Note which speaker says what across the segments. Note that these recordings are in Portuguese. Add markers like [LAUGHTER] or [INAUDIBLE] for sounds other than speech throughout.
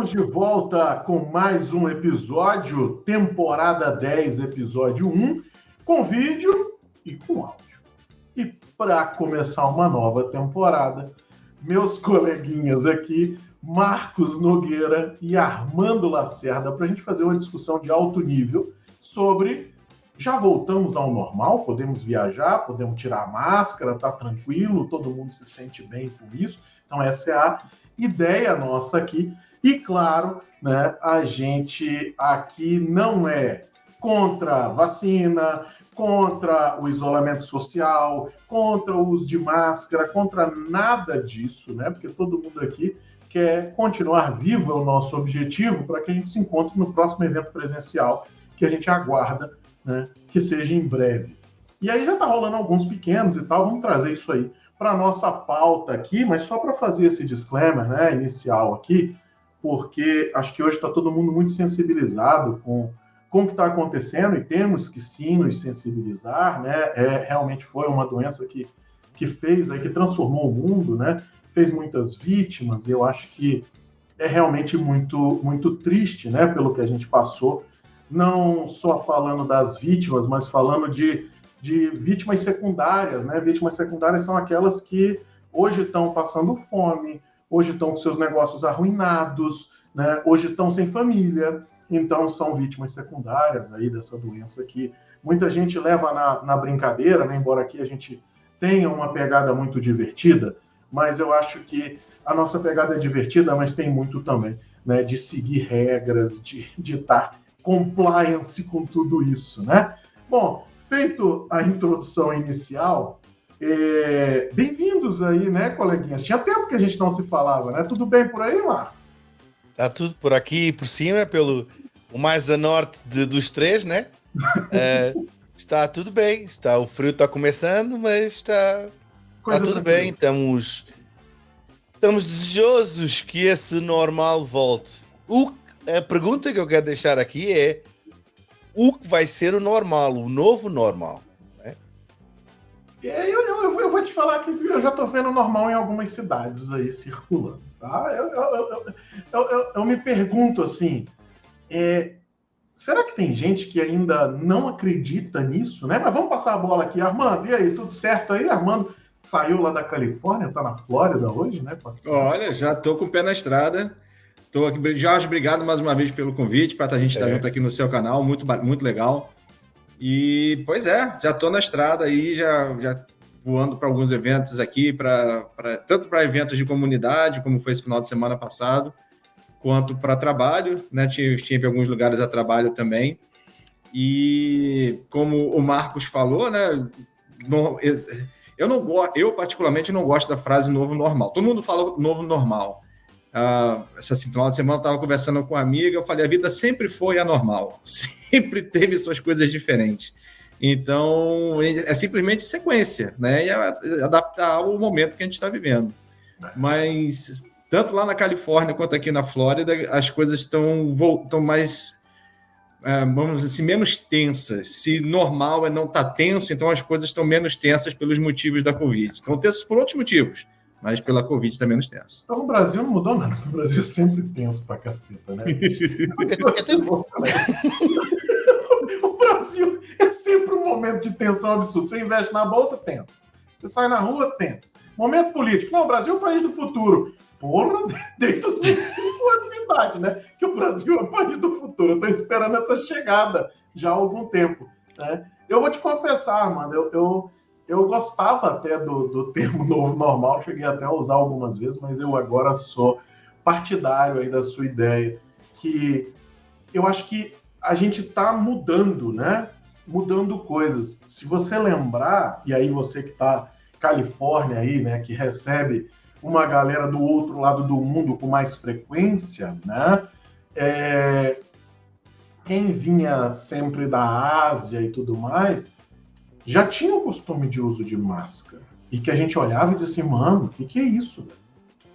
Speaker 1: Estamos de volta com mais um episódio, temporada 10, episódio 1, com vídeo e com áudio. E para começar uma nova temporada, meus coleguinhas aqui, Marcos Nogueira e Armando Lacerda, para a gente fazer uma discussão de alto nível sobre já voltamos ao normal, podemos viajar, podemos tirar a máscara, tá tranquilo, todo mundo se sente bem com isso. Então, essa é a ideia nossa aqui. E claro, né, a gente aqui não é contra vacina, contra o isolamento social, contra o uso de máscara, contra nada disso, né? Porque todo mundo aqui quer continuar vivo é o nosso objetivo para que a gente se encontre no próximo evento presencial que a gente aguarda, né, que seja em breve. E aí já está rolando alguns pequenos e tal, vamos trazer isso aí para nossa pauta aqui, mas só para fazer esse disclaimer, né, inicial aqui, porque acho que hoje está todo mundo muito sensibilizado com, com o que está acontecendo e temos que sim nos sensibilizar, né? É, realmente foi uma doença que, que fez, aí, que transformou o mundo, né? Fez muitas vítimas e eu acho que é realmente muito, muito triste, né? Pelo que a gente passou, não só falando das vítimas, mas falando de, de vítimas secundárias, né? Vítimas secundárias são aquelas que hoje estão passando fome, hoje estão com seus negócios arruinados, né? hoje estão sem família, então são vítimas secundárias aí dessa doença que muita gente leva na, na brincadeira, né? embora aqui a gente tenha uma pegada muito divertida, mas eu acho que a nossa pegada é divertida, mas tem muito também né, de seguir regras, de, de estar compliance com tudo isso, né? Bom, feito a introdução inicial, é, Bem-vindos aí, né, coleguinhas? Tinha tempo que a gente não se falava, né? Tudo bem por aí, Marcos?
Speaker 2: Está tudo por aqui por cima, pelo o mais a norte de, dos três, né? [LAUGHS] é, está tudo bem, está, o frio está começando, mas está, está tudo bem. Estamos, estamos desejosos que esse normal volte. O, a pergunta que eu quero deixar aqui é: o que vai ser o normal, o novo normal?
Speaker 1: Eu, eu, eu, vou te falar que eu já estou vendo normal em algumas cidades aí circulando. Tá? Eu, eu, eu me pergunto assim: é, será que tem gente que ainda não acredita nisso? Né? Mas vamos passar a bola aqui. Armando, e aí, tudo certo aí? Armando saiu lá da Califórnia, está na Flórida hoje, né?
Speaker 3: Passando. Olha, já estou com o pé na estrada. Estou aqui. Jorge, obrigado mais uma vez pelo convite, para a gente estar é. junto aqui no seu canal, muito, muito legal. E, pois é, já estou na estrada aí, já, já voando para alguns eventos aqui, pra, pra tanto para eventos de comunidade, como foi esse final de semana passado, quanto para trabalho, né? Tive, tive alguns lugares a trabalho também. E como o Marcos falou, né? Não, eu não eu particularmente não gosto da frase novo normal. Todo mundo fala novo normal. Uh, essa final de semana eu estava conversando com uma amiga, eu falei, a vida sempre foi anormal, [LAUGHS] sempre teve suas coisas diferentes. Então, é simplesmente sequência, né? E adaptar ao momento que a gente está vivendo. Mas, tanto lá na Califórnia quanto aqui na Flórida, as coisas estão mais, é, vamos dizer assim, menos tensas. Se normal é não estar tá tenso, então as coisas estão menos tensas pelos motivos da Covid. Estão tensas por outros motivos mas pela Covid está menos tenso.
Speaker 1: Então o Brasil não mudou nada. O Brasil é sempre tenso pra caceta, né? [LAUGHS] o Brasil é sempre um momento de tensão absurda. Você investe na bolsa, tenso. Você sai na rua, tenso. Momento político. Não, o Brasil é o país do futuro. Porra, [LAUGHS] desde os 25 anos de idade, né? Que o Brasil é o país do futuro. Eu estou esperando essa chegada já há algum tempo. Né? Eu vou te confessar, mano, eu, eu eu gostava até do, do [LAUGHS] termo novo normal, cheguei até a usar algumas vezes, mas eu agora sou partidário aí da sua ideia, que eu acho que a gente está mudando, né? Mudando coisas. Se você lembrar, e aí você que está Califórnia aí, né, que recebe uma galera do outro lado do mundo com mais frequência, né? É... Quem vinha sempre da Ásia e tudo mais, já tinha o costume de uso de máscara. E que a gente olhava e dizia assim, mano, o que, que é isso?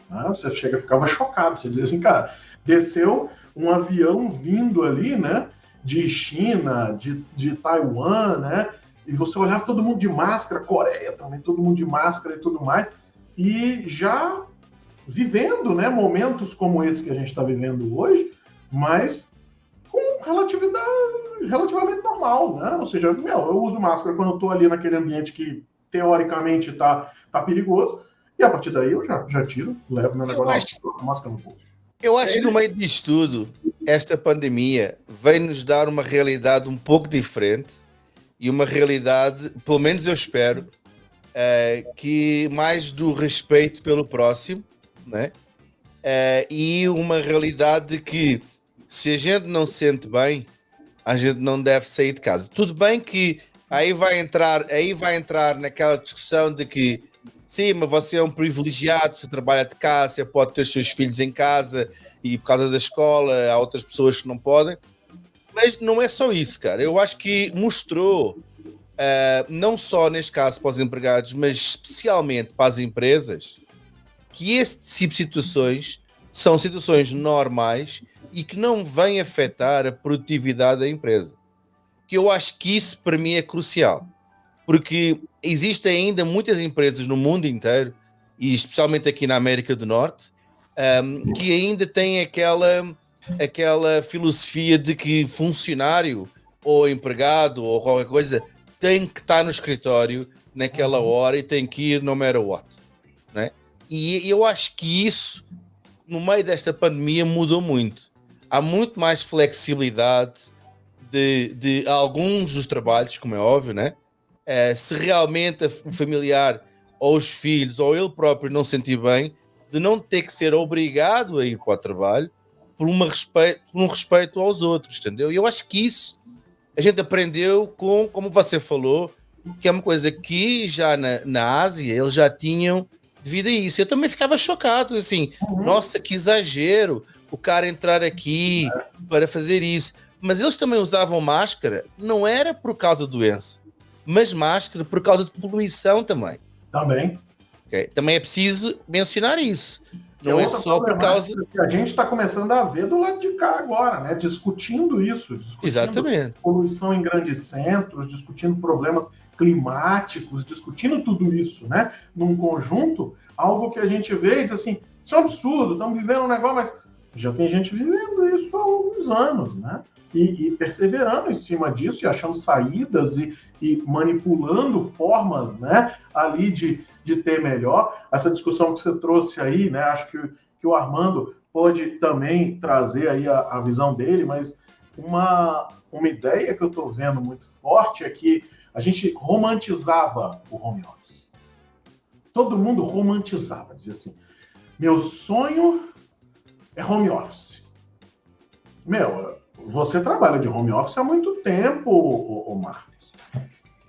Speaker 1: Ah, você chega ficava chocado. Você dizia assim, cara, desceu um avião vindo ali, né? De China, de, de Taiwan, né? E você olhava todo mundo de máscara, Coreia também, todo mundo de máscara e tudo mais. E já vivendo né, momentos como esse que a gente está vivendo hoje, mas relatividade, relativamente normal, né? Ou seja, meu, eu uso máscara quando eu estou ali naquele ambiente que teoricamente está tá perigoso, e a partir daí eu já, já tiro, levo meu negócio acho, máscara no bolso.
Speaker 2: Eu acho que no meio disto tudo, esta pandemia vem nos dar uma realidade um pouco diferente e uma realidade, pelo menos eu espero, uh, que mais do respeito pelo próximo, né? Uh, e uma realidade que se a gente não se sente bem, a gente não deve sair de casa. Tudo bem que aí vai entrar, aí vai entrar naquela discussão de que sim, mas você é um privilegiado, você trabalha de casa, você pode ter os seus filhos em casa e por causa da escola há outras pessoas que não podem. Mas não é só isso, cara. Eu acho que mostrou, uh, não só neste caso para os empregados, mas especialmente para as empresas, que esse tipo de situações são situações normais e que não vêm afetar a produtividade da empresa. Que eu acho que isso para mim é crucial, porque existem ainda muitas empresas no mundo inteiro, e especialmente aqui na América do Norte, um, que ainda têm aquela, aquela filosofia de que funcionário ou empregado ou qualquer coisa tem que estar no escritório naquela hora e tem que ir no matter what. Né? E eu acho que isso, no meio desta pandemia, mudou muito. Há muito mais flexibilidade de, de alguns dos trabalhos, como é óbvio, né? É, se realmente o familiar ou os filhos ou ele próprio não sentir bem, de não ter que ser obrigado a ir para o trabalho por, uma respeito, por um respeito aos outros, entendeu? E eu acho que isso a gente aprendeu com, como você falou, que é uma coisa que já na, na Ásia eles já tinham devido a isso. Eu também ficava chocado, assim, uhum. nossa, que exagero o cara entrar aqui para fazer isso. Mas eles também usavam máscara, não era por causa da doença, mas máscara por causa de poluição também.
Speaker 1: Também.
Speaker 2: Okay? Também é preciso mencionar isso. Não é, é só por causa.
Speaker 1: Que a gente está começando a ver do lado de cá agora, né? Discutindo isso. Discutindo
Speaker 2: Exatamente.
Speaker 1: Poluição em grandes centros, discutindo problemas climáticos, discutindo tudo isso, né? Num conjunto, algo que a gente vê e diz assim: isso é um absurdo, estamos vivendo um negócio, mas já tem gente vivendo isso há alguns anos, né? E, e perseverando em cima disso e achando saídas e, e manipulando formas, né? Ali de de ter melhor. Essa discussão que você trouxe aí, né? Acho que, que o Armando pode também trazer aí a, a visão dele, mas uma, uma ideia que eu estou vendo muito forte é que a gente romantizava o home office. Todo mundo romantizava, dizia assim: meu sonho é home office. Meu, você trabalha de home office há muito tempo, o, o Marcos.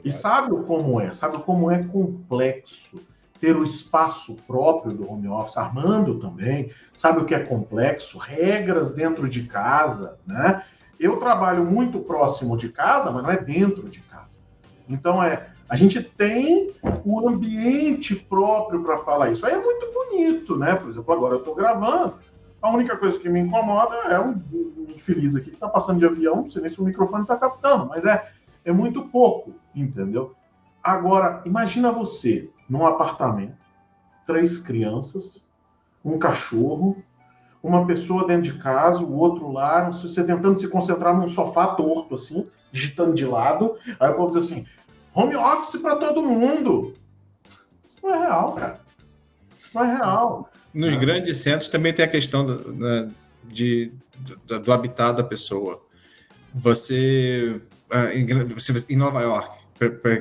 Speaker 1: E sabe como é? Sabe como é complexo ter o espaço próprio do home office, Armando também, sabe o que é complexo? Regras dentro de casa, né? Eu trabalho muito próximo de casa, mas não é dentro de casa. Então é, a gente tem o ambiente próprio para falar isso. Aí é muito bonito, né? Por exemplo, agora eu estou gravando. A única coisa que me incomoda é um, infeliz aqui que está passando de avião, não sei nem se o microfone está captando, mas é é muito pouco, entendeu? Agora, imagina você num apartamento, três crianças, um cachorro, uma pessoa dentro de casa, o outro lá, você tentando se concentrar num sofá torto, assim, digitando de lado. Aí o povo diz assim: home office para todo mundo. Isso não é real, cara. Isso não é real.
Speaker 3: Nos é. grandes centros também tem a questão do, da, de, do, do habitat da pessoa. Você ah, em Nova York,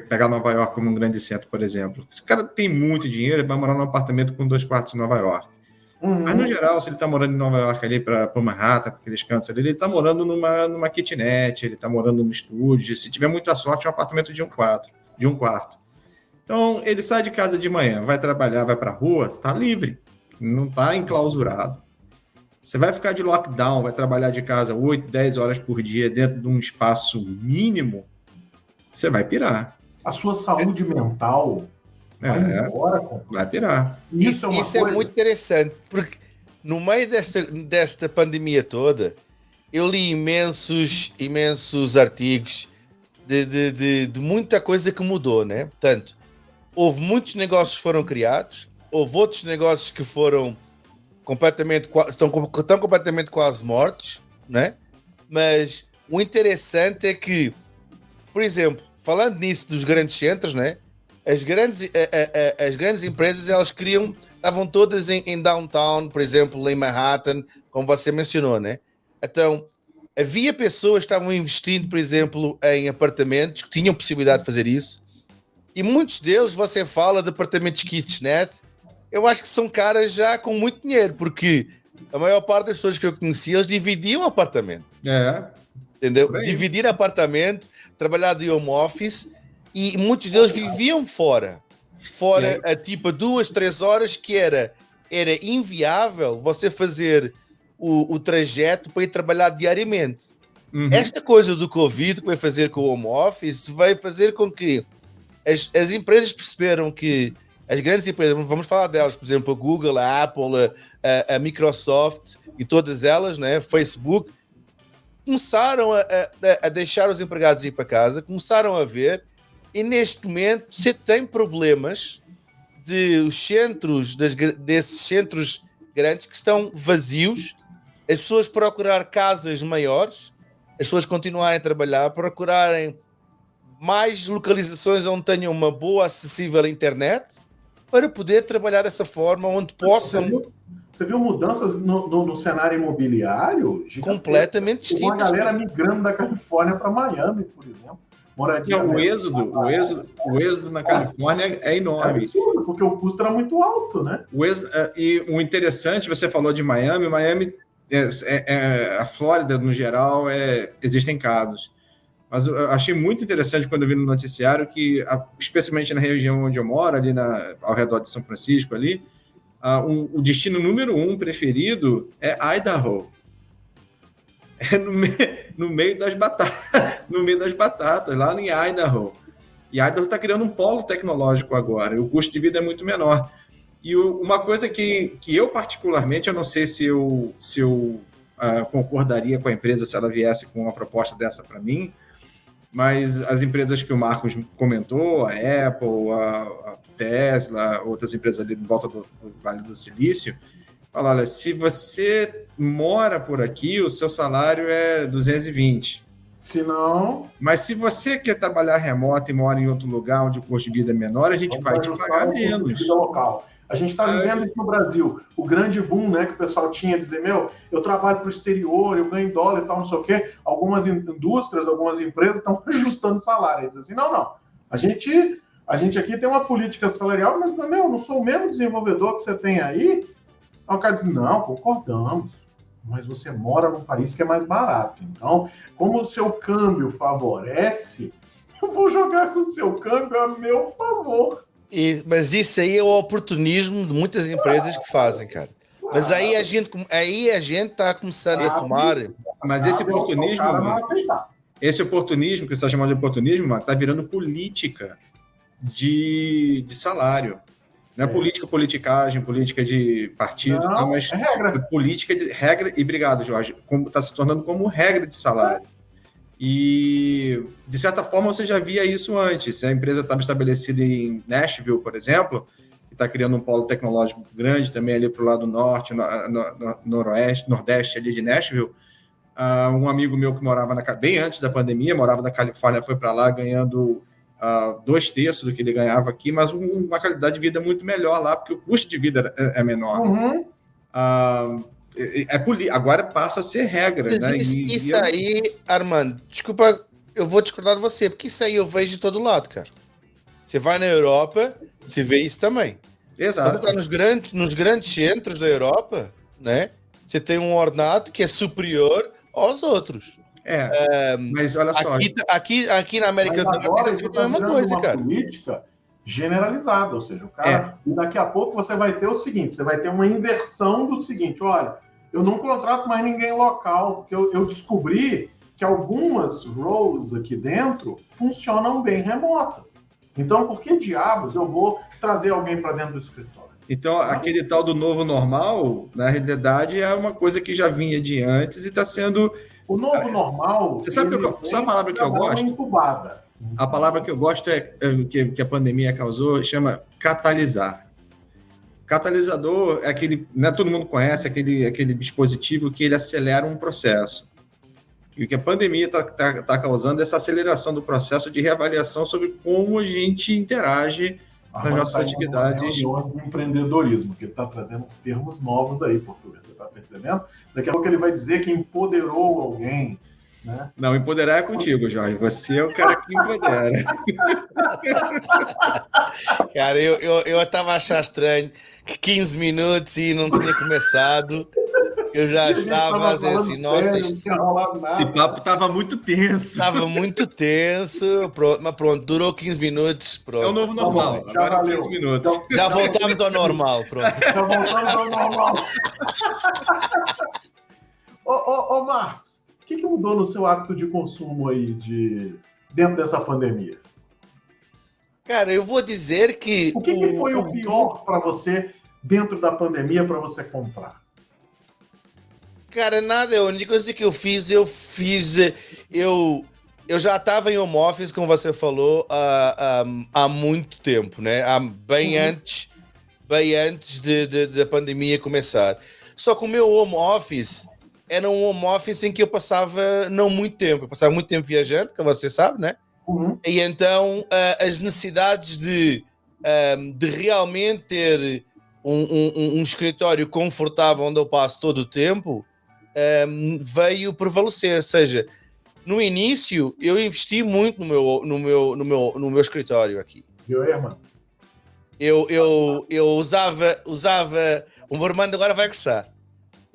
Speaker 3: pegar Nova York como um grande centro, por exemplo. Se o cara tem muito dinheiro, ele vai morar num apartamento com dois quartos em Nova York. Uhum. Mas, no geral, se ele está morando em Nova York ali para Manhattan, para aqueles cantos ali, ele está morando numa, numa kitnet, ele está morando num estúdio. Se tiver muita sorte, é um apartamento de um quarto. De um quarto. Então, ele sai de casa de manhã, vai trabalhar, vai para a rua, tá livre, não está enclausurado. Você vai ficar de lockdown, vai trabalhar de casa 8, 10 horas por dia dentro de um espaço mínimo, você vai pirar.
Speaker 1: A sua saúde é. mental
Speaker 3: vai é, embora, vai pirar.
Speaker 2: Isso, isso, é, isso é, muito interessante, porque no meio desta, desta pandemia toda, eu li imensos, imensos artigos de, de, de, de muita coisa que mudou, né? Portanto, houve muitos negócios que foram criados, houve outros negócios que foram completamente, estão, estão completamente quase mortos, né? Mas o interessante é que, por exemplo, falando nisso dos grandes centros, né? As grandes, a, a, a, as grandes empresas elas criam, estavam todas em, em, downtown, por exemplo, em Manhattan, como você mencionou, né? Então havia pessoas que estavam investindo, por exemplo, em apartamentos que tinham possibilidade de fazer isso, e muitos deles você fala de apartamentos kitchenette, eu acho que são caras já com muito dinheiro, porque a maior parte das pessoas que eu conhecia, eles dividiam apartamento.
Speaker 3: É.
Speaker 2: Entendeu? Dividir apartamento, trabalhar de home office e muitos deles viviam fora. Fora a tipo duas, três horas que era, era inviável você fazer o, o trajeto para ir trabalhar diariamente. Uhum. Esta coisa do Covid que vai fazer com o home office vai fazer com que as, as empresas perceberam que as grandes empresas, vamos falar delas, por exemplo, a Google, a Apple, a, a Microsoft e todas elas, né, Facebook, começaram a, a, a, deixar os empregados ir para casa, começaram a ver, e neste momento você tem problemas de os centros, das, desses centros grandes que estão vazios, as pessoas procurar casas maiores, as pessoas continuarem a trabalhar, procurarem mais localizações onde tenham uma boa acessível internet para poder trabalhar dessa forma, onde possam
Speaker 1: você viu mudanças no, no, no cenário imobiliário?
Speaker 2: Completamente
Speaker 1: distintas. Uma galera migrando da Califórnia para Miami, por exemplo.
Speaker 3: Moradia o êxodo, o êxodo, o êxodo na Califórnia é enorme. É
Speaker 1: absurdo, porque o custo era muito alto, né?
Speaker 3: O êxodo, é, e o interessante, você falou de Miami, Miami, é, é, é, a Flórida no geral, é, existem casos. Mas eu achei muito interessante quando eu vi no noticiário que, especialmente na região onde eu moro, ali na, ao redor de São Francisco, ali, uh, um, o destino número um preferido é Idaho. É no, me, no meio das batatas, [LAUGHS] no meio das batatas, lá em Idaho. E Idaho está criando um polo tecnológico agora, e o custo de vida é muito menor. E o, uma coisa que, que eu particularmente, eu não sei se eu, se eu uh, concordaria com a empresa se ela viesse com uma proposta dessa para mim, mas as empresas que o Marcos comentou, a Apple, a, a Tesla, outras empresas ali de volta do, do Vale do Silício, falam, olha, se você mora por aqui, o seu salário é 220.
Speaker 1: Se não...
Speaker 3: Mas se você quer trabalhar remoto e mora em outro lugar onde o custo de vida é menor, a gente vai te pagar menos.
Speaker 1: Local. A gente está vivendo isso no Brasil. O grande boom né, que o pessoal tinha, dizer, meu, eu trabalho para o exterior, eu ganho dólar e tal, não sei o quê. Algumas indústrias, algumas empresas estão [LAUGHS] ajustando salário. Dizem assim, não, não. A gente, a gente aqui tem uma política salarial, mas, meu, eu não sou o mesmo desenvolvedor que você tem aí. Aí o cara diz, não, concordamos. Mas você mora num país que é mais barato. Então, como o seu câmbio favorece, [LAUGHS] eu vou jogar com o seu câmbio a meu favor.
Speaker 2: E, mas isso aí é o oportunismo de muitas empresas que fazem, cara. Mas aí a gente, aí a gente está começando a tomar.
Speaker 3: Mas esse oportunismo, esse oportunismo que você está chamando de oportunismo, está virando política de, de salário. Não é, é, política, politicagem, política de partido, não, tá, mas é regra. política de regra, e obrigado, Jorge, está se tornando como regra de salário. E, de certa forma, você já via isso antes. A empresa estava estabelecida em Nashville, por exemplo, que está criando um polo tecnológico grande também ali para o lado norte, no, no, noroeste, nordeste ali de Nashville. Uh, um amigo meu que morava na, bem antes da pandemia, morava na Califórnia, foi para lá ganhando uh, dois terços do que ele ganhava aqui, mas um, uma qualidade de vida muito melhor lá, porque o custo de vida é, é menor. Uhum. Uh, é, é agora passa a ser regra, Mas né?
Speaker 2: Isso, e, isso e aí, Armando, desculpa, eu vou discordar de você, porque isso aí eu vejo de todo lado, cara. Você vai na Europa, você vê isso também.
Speaker 3: Exato.
Speaker 2: Quando tá nos grandes, nos grandes centros da Europa, né? Você tem um ornato que é superior aos outros.
Speaker 3: É, é mas olha só.
Speaker 2: Aqui, aqui, aqui na América do Norte é
Speaker 1: a mesma coisa, cara. política generalizada, ou seja, o cara. É. Daqui a pouco você vai ter o seguinte: você vai ter uma inversão do seguinte: olha, eu não contrato mais ninguém local, porque eu, eu descobri que algumas roles aqui dentro funcionam bem remotas. Então, por que diabos eu vou trazer alguém para dentro do escritório?
Speaker 3: Então, aquele tal do novo normal, na realidade, é uma coisa que já vinha de antes e está sendo.
Speaker 1: O novo normal.
Speaker 3: Você sabe, que eu, sabe a palavra que eu gosto?
Speaker 1: Incubada.
Speaker 3: A palavra que eu gosto é, é que, que a pandemia causou chama catalisar. Catalisador é aquele, né, todo mundo conhece, aquele, aquele dispositivo que ele acelera um processo. E o que a pandemia está tá, tá causando é essa aceleração do processo de reavaliação sobre como a gente interage nas nossas tá atividades.
Speaker 1: de empreendedorismo, que ele está trazendo uns termos novos aí, português. Você está percebendo? Daqui a pouco ele vai dizer que empoderou alguém. Né?
Speaker 3: Não, empoderar é contigo, Jorge. Você é o cara que empodera. [LAUGHS]
Speaker 2: cara, eu, eu, eu estava achando estranho que 15 minutos e não tinha começado. Eu já estava fazendo assim, nossa,
Speaker 3: esse papo estava muito tenso.
Speaker 2: Estava muito tenso, pronto, mas pronto, durou 15 minutos. Pronto. É
Speaker 3: o novo normal, tá agora valeu. 15 minutos. Então,
Speaker 2: já voltamos ao normal, pronto. Já voltamos ao normal.
Speaker 1: ô, ô, ô, Marcos, o que, que mudou no seu hábito de consumo aí de, dentro dessa pandemia?
Speaker 2: Cara, eu vou dizer que.
Speaker 1: O que, o, que foi o, pior para você dentro da pandemia para você comprar?
Speaker 2: Cara, nada. A única coisa que eu fiz, eu fiz. Eu, eu já estava em home office, como você falou, há, há, há muito tempo, né? Há, bem uhum. antes, bem antes de, de, da pandemia começar. Só que o meu home office era um home office em que eu passava não muito tempo. Eu passava muito tempo viajando, que você sabe, né? Uhum. E então uh, as necessidades de, um, de realmente ter um, um, um, escritório confortável onde eu passo todo o tempo um, veio prevalecer. Ou seja, no início eu investi muito no meu, no meu, no meu, no meu escritório aqui.
Speaker 1: Aí, irmão?
Speaker 2: Eu, eu, eu usava, usava. O meu irmão agora vai gostar.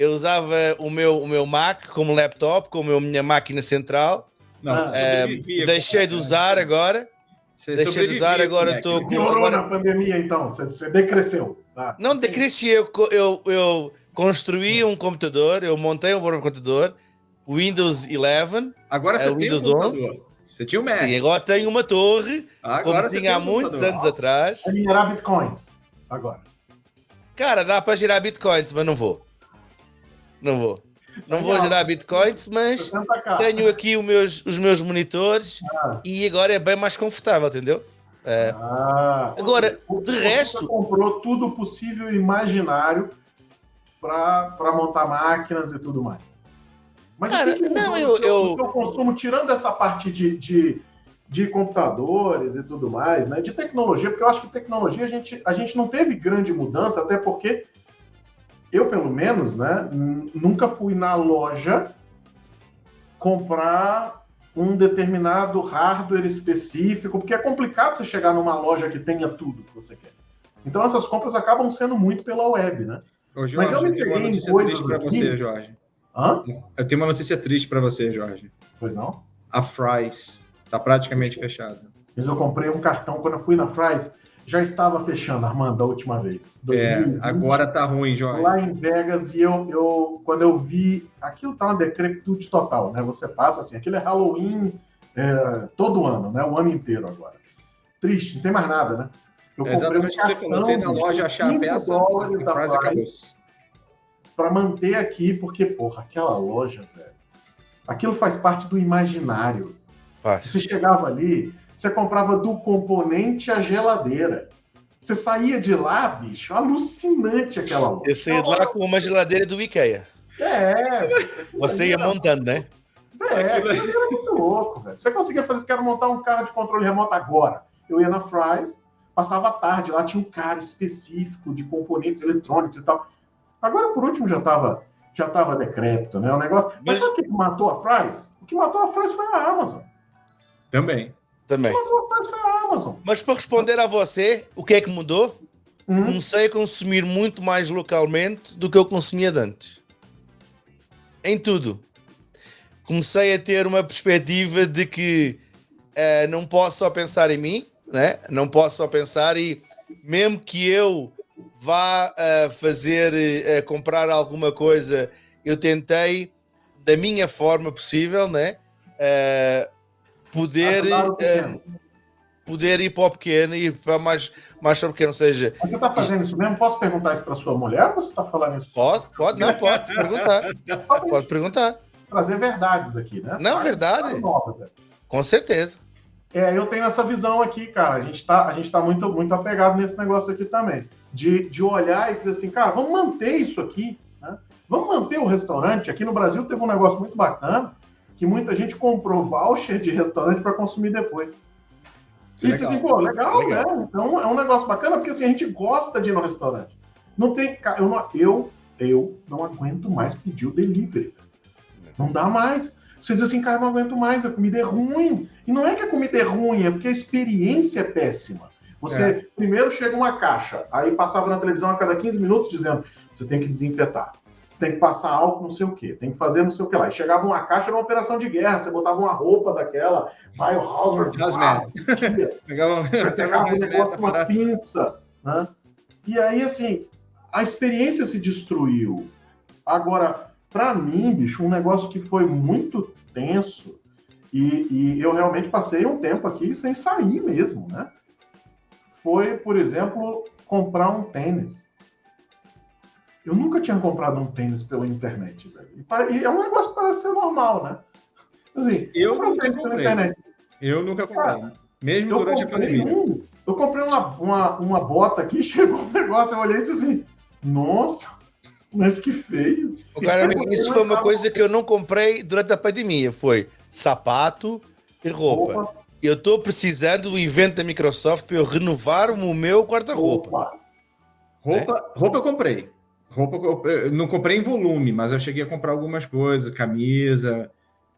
Speaker 2: Eu usava o meu, o meu Mac como laptop, como a minha máquina central. Não, é, deixei de usar agora. Você deixei de usar, agora estou com.
Speaker 1: Agora... na pandemia, então? Você, você decresceu.
Speaker 2: Tá? Não decresci, eu, eu, eu, construí um computador, eu montei um computador, Windows 11.
Speaker 3: Agora você é, tem Windows um computador. 11. Você tinha um Mac. Sim,
Speaker 2: agora tenho uma torre, agora como tinha há um muitos anos atrás.
Speaker 1: Vai girar bitcoins, agora.
Speaker 2: Cara, dá para girar bitcoins, mas não vou. Não vou. Não vou gerar bitcoins, mas tenho aqui os meus, os meus monitores ah. e agora é bem mais confortável, entendeu? É. Ah, agora, de resto.
Speaker 1: comprou tudo possível e imaginário para montar máquinas e tudo mais. Mas Cara, que não, eu, eu... consumo, tirando essa parte de, de, de, computadores e tudo mais, né, de tecnologia, porque eu acho que tecnologia a gente, a gente não teve grande mudança, até porque eu, pelo menos, né, nunca fui na loja comprar um determinado hardware específico, porque é complicado você chegar numa loja que tenha tudo que você quer. Então essas compras acabam sendo muito pela web, né?
Speaker 3: Ô, Jorge, Mas eu me tenho uma notícia triste para você, Jorge. Hã? Eu tenho uma notícia triste para você, Jorge.
Speaker 1: Pois não?
Speaker 3: A Fry's está praticamente fechada.
Speaker 1: Mas eu comprei um cartão quando eu fui na Fry's. Já estava fechando, Armando, a última vez.
Speaker 3: 2020, é, agora tá ruim, Jorge.
Speaker 1: Lá em Vegas, e eu, eu quando eu vi, aquilo tá uma decrepitude total, né? Você passa assim, aquilo é Halloween é, todo ano, né? O ano inteiro agora. Triste, não tem mais nada, né?
Speaker 3: Eu é exatamente o que você falou. Você na loja achar a peça, a frase acabou.
Speaker 1: Para manter aqui, porque, porra, aquela loja, velho, aquilo faz parte do imaginário. Faz. Você chegava ali, você comprava do componente a geladeira. Você saía de lá, bicho, alucinante aquela loja.
Speaker 2: Você saía de lá com uma geladeira do IKEA.
Speaker 1: É.
Speaker 2: Você ia montando, né?
Speaker 1: É, aquilo era muito louco, velho. Você conseguia fazer, quero montar um carro de controle remoto agora. Eu ia na Fry's, passava a tarde lá, tinha um cara específico de componentes eletrônicos e tal. Agora, por último, já estava já tava decrépito, né? O negócio. Mas, Mas sabe o que matou a Fries? O que matou a Fries foi a Amazon.
Speaker 3: Também.
Speaker 2: Também. Mas para responder a você, o que é que mudou? Uhum. Comecei a consumir muito mais localmente do que eu consumia antes. Em tudo. Comecei a ter uma perspectiva de que uh, não posso só pensar em mim, né? Não posso só pensar e mesmo que eu vá uh, fazer, uh, comprar alguma coisa, eu tentei da minha forma possível, né? Uh, poder poder ir para o pequeno e para mais, mais para o pequeno, ou seja...
Speaker 1: Mas você está fazendo isso mesmo? Posso perguntar isso para sua mulher ou você está falando isso?
Speaker 2: Posso, pode, não, pode perguntar. [LAUGHS] pode perguntar.
Speaker 1: Trazer verdades aqui, né?
Speaker 2: Não, verdade. Novas, é. Com certeza.
Speaker 1: É, eu tenho essa visão aqui, cara. A gente está a gente tá muito, muito apegado nesse negócio aqui também. de, de olhar e dizer assim, cara, vamos manter isso aqui, né? Vamos manter o restaurante. Aqui no Brasil teve um negócio muito bacana, que muita gente comprou voucher de restaurante para consumir depois. E disse assim, pô, legal, legal, né? Então é um negócio bacana, porque assim, a gente gosta de ir no restaurante. Não tem. Eu não, eu, eu não aguento mais pedir o delivery. Não dá mais. Você diz assim, cara, não aguento mais, a comida é ruim. E não é que a comida é ruim, é porque a experiência é péssima. Você é. primeiro chega uma caixa, aí passava na televisão a cada 15 minutos dizendo: você tem que desinfetar, tem que passar álcool, não sei o quê, tem que fazer não sei o que lá. E chegava uma caixa, era uma operação de guerra, você botava uma roupa daquela, Biohazard, pegava, [LAUGHS] pegava um negócio, uma pinça. Né? E aí, assim, a experiência se destruiu. Agora, para mim, bicho, um negócio que foi muito tenso e, e, eu realmente passei um tempo aqui sem sair mesmo, né? foi, por exemplo, comprar um tênis. Eu nunca tinha comprado um tênis pela internet, velho. E é um negócio que parece ser normal, né?
Speaker 3: Assim, eu nunca comprei. Eu nunca comprei. Cara, Mesmo durante a pandemia. Um,
Speaker 1: eu comprei uma, uma, uma bota aqui, [LAUGHS] chegou um negócio, eu olhei e disse assim, nossa, mas que feio.
Speaker 2: O cara, isso foi uma coisa que eu não comprei durante a pandemia, foi sapato e roupa. roupa eu estou precisando do evento da Microsoft para eu renovar o meu guarda-roupa.
Speaker 3: Roupa, é? roupa eu comprei. Roupa eu não comprei em volume, mas eu cheguei a comprar algumas coisas, camisa.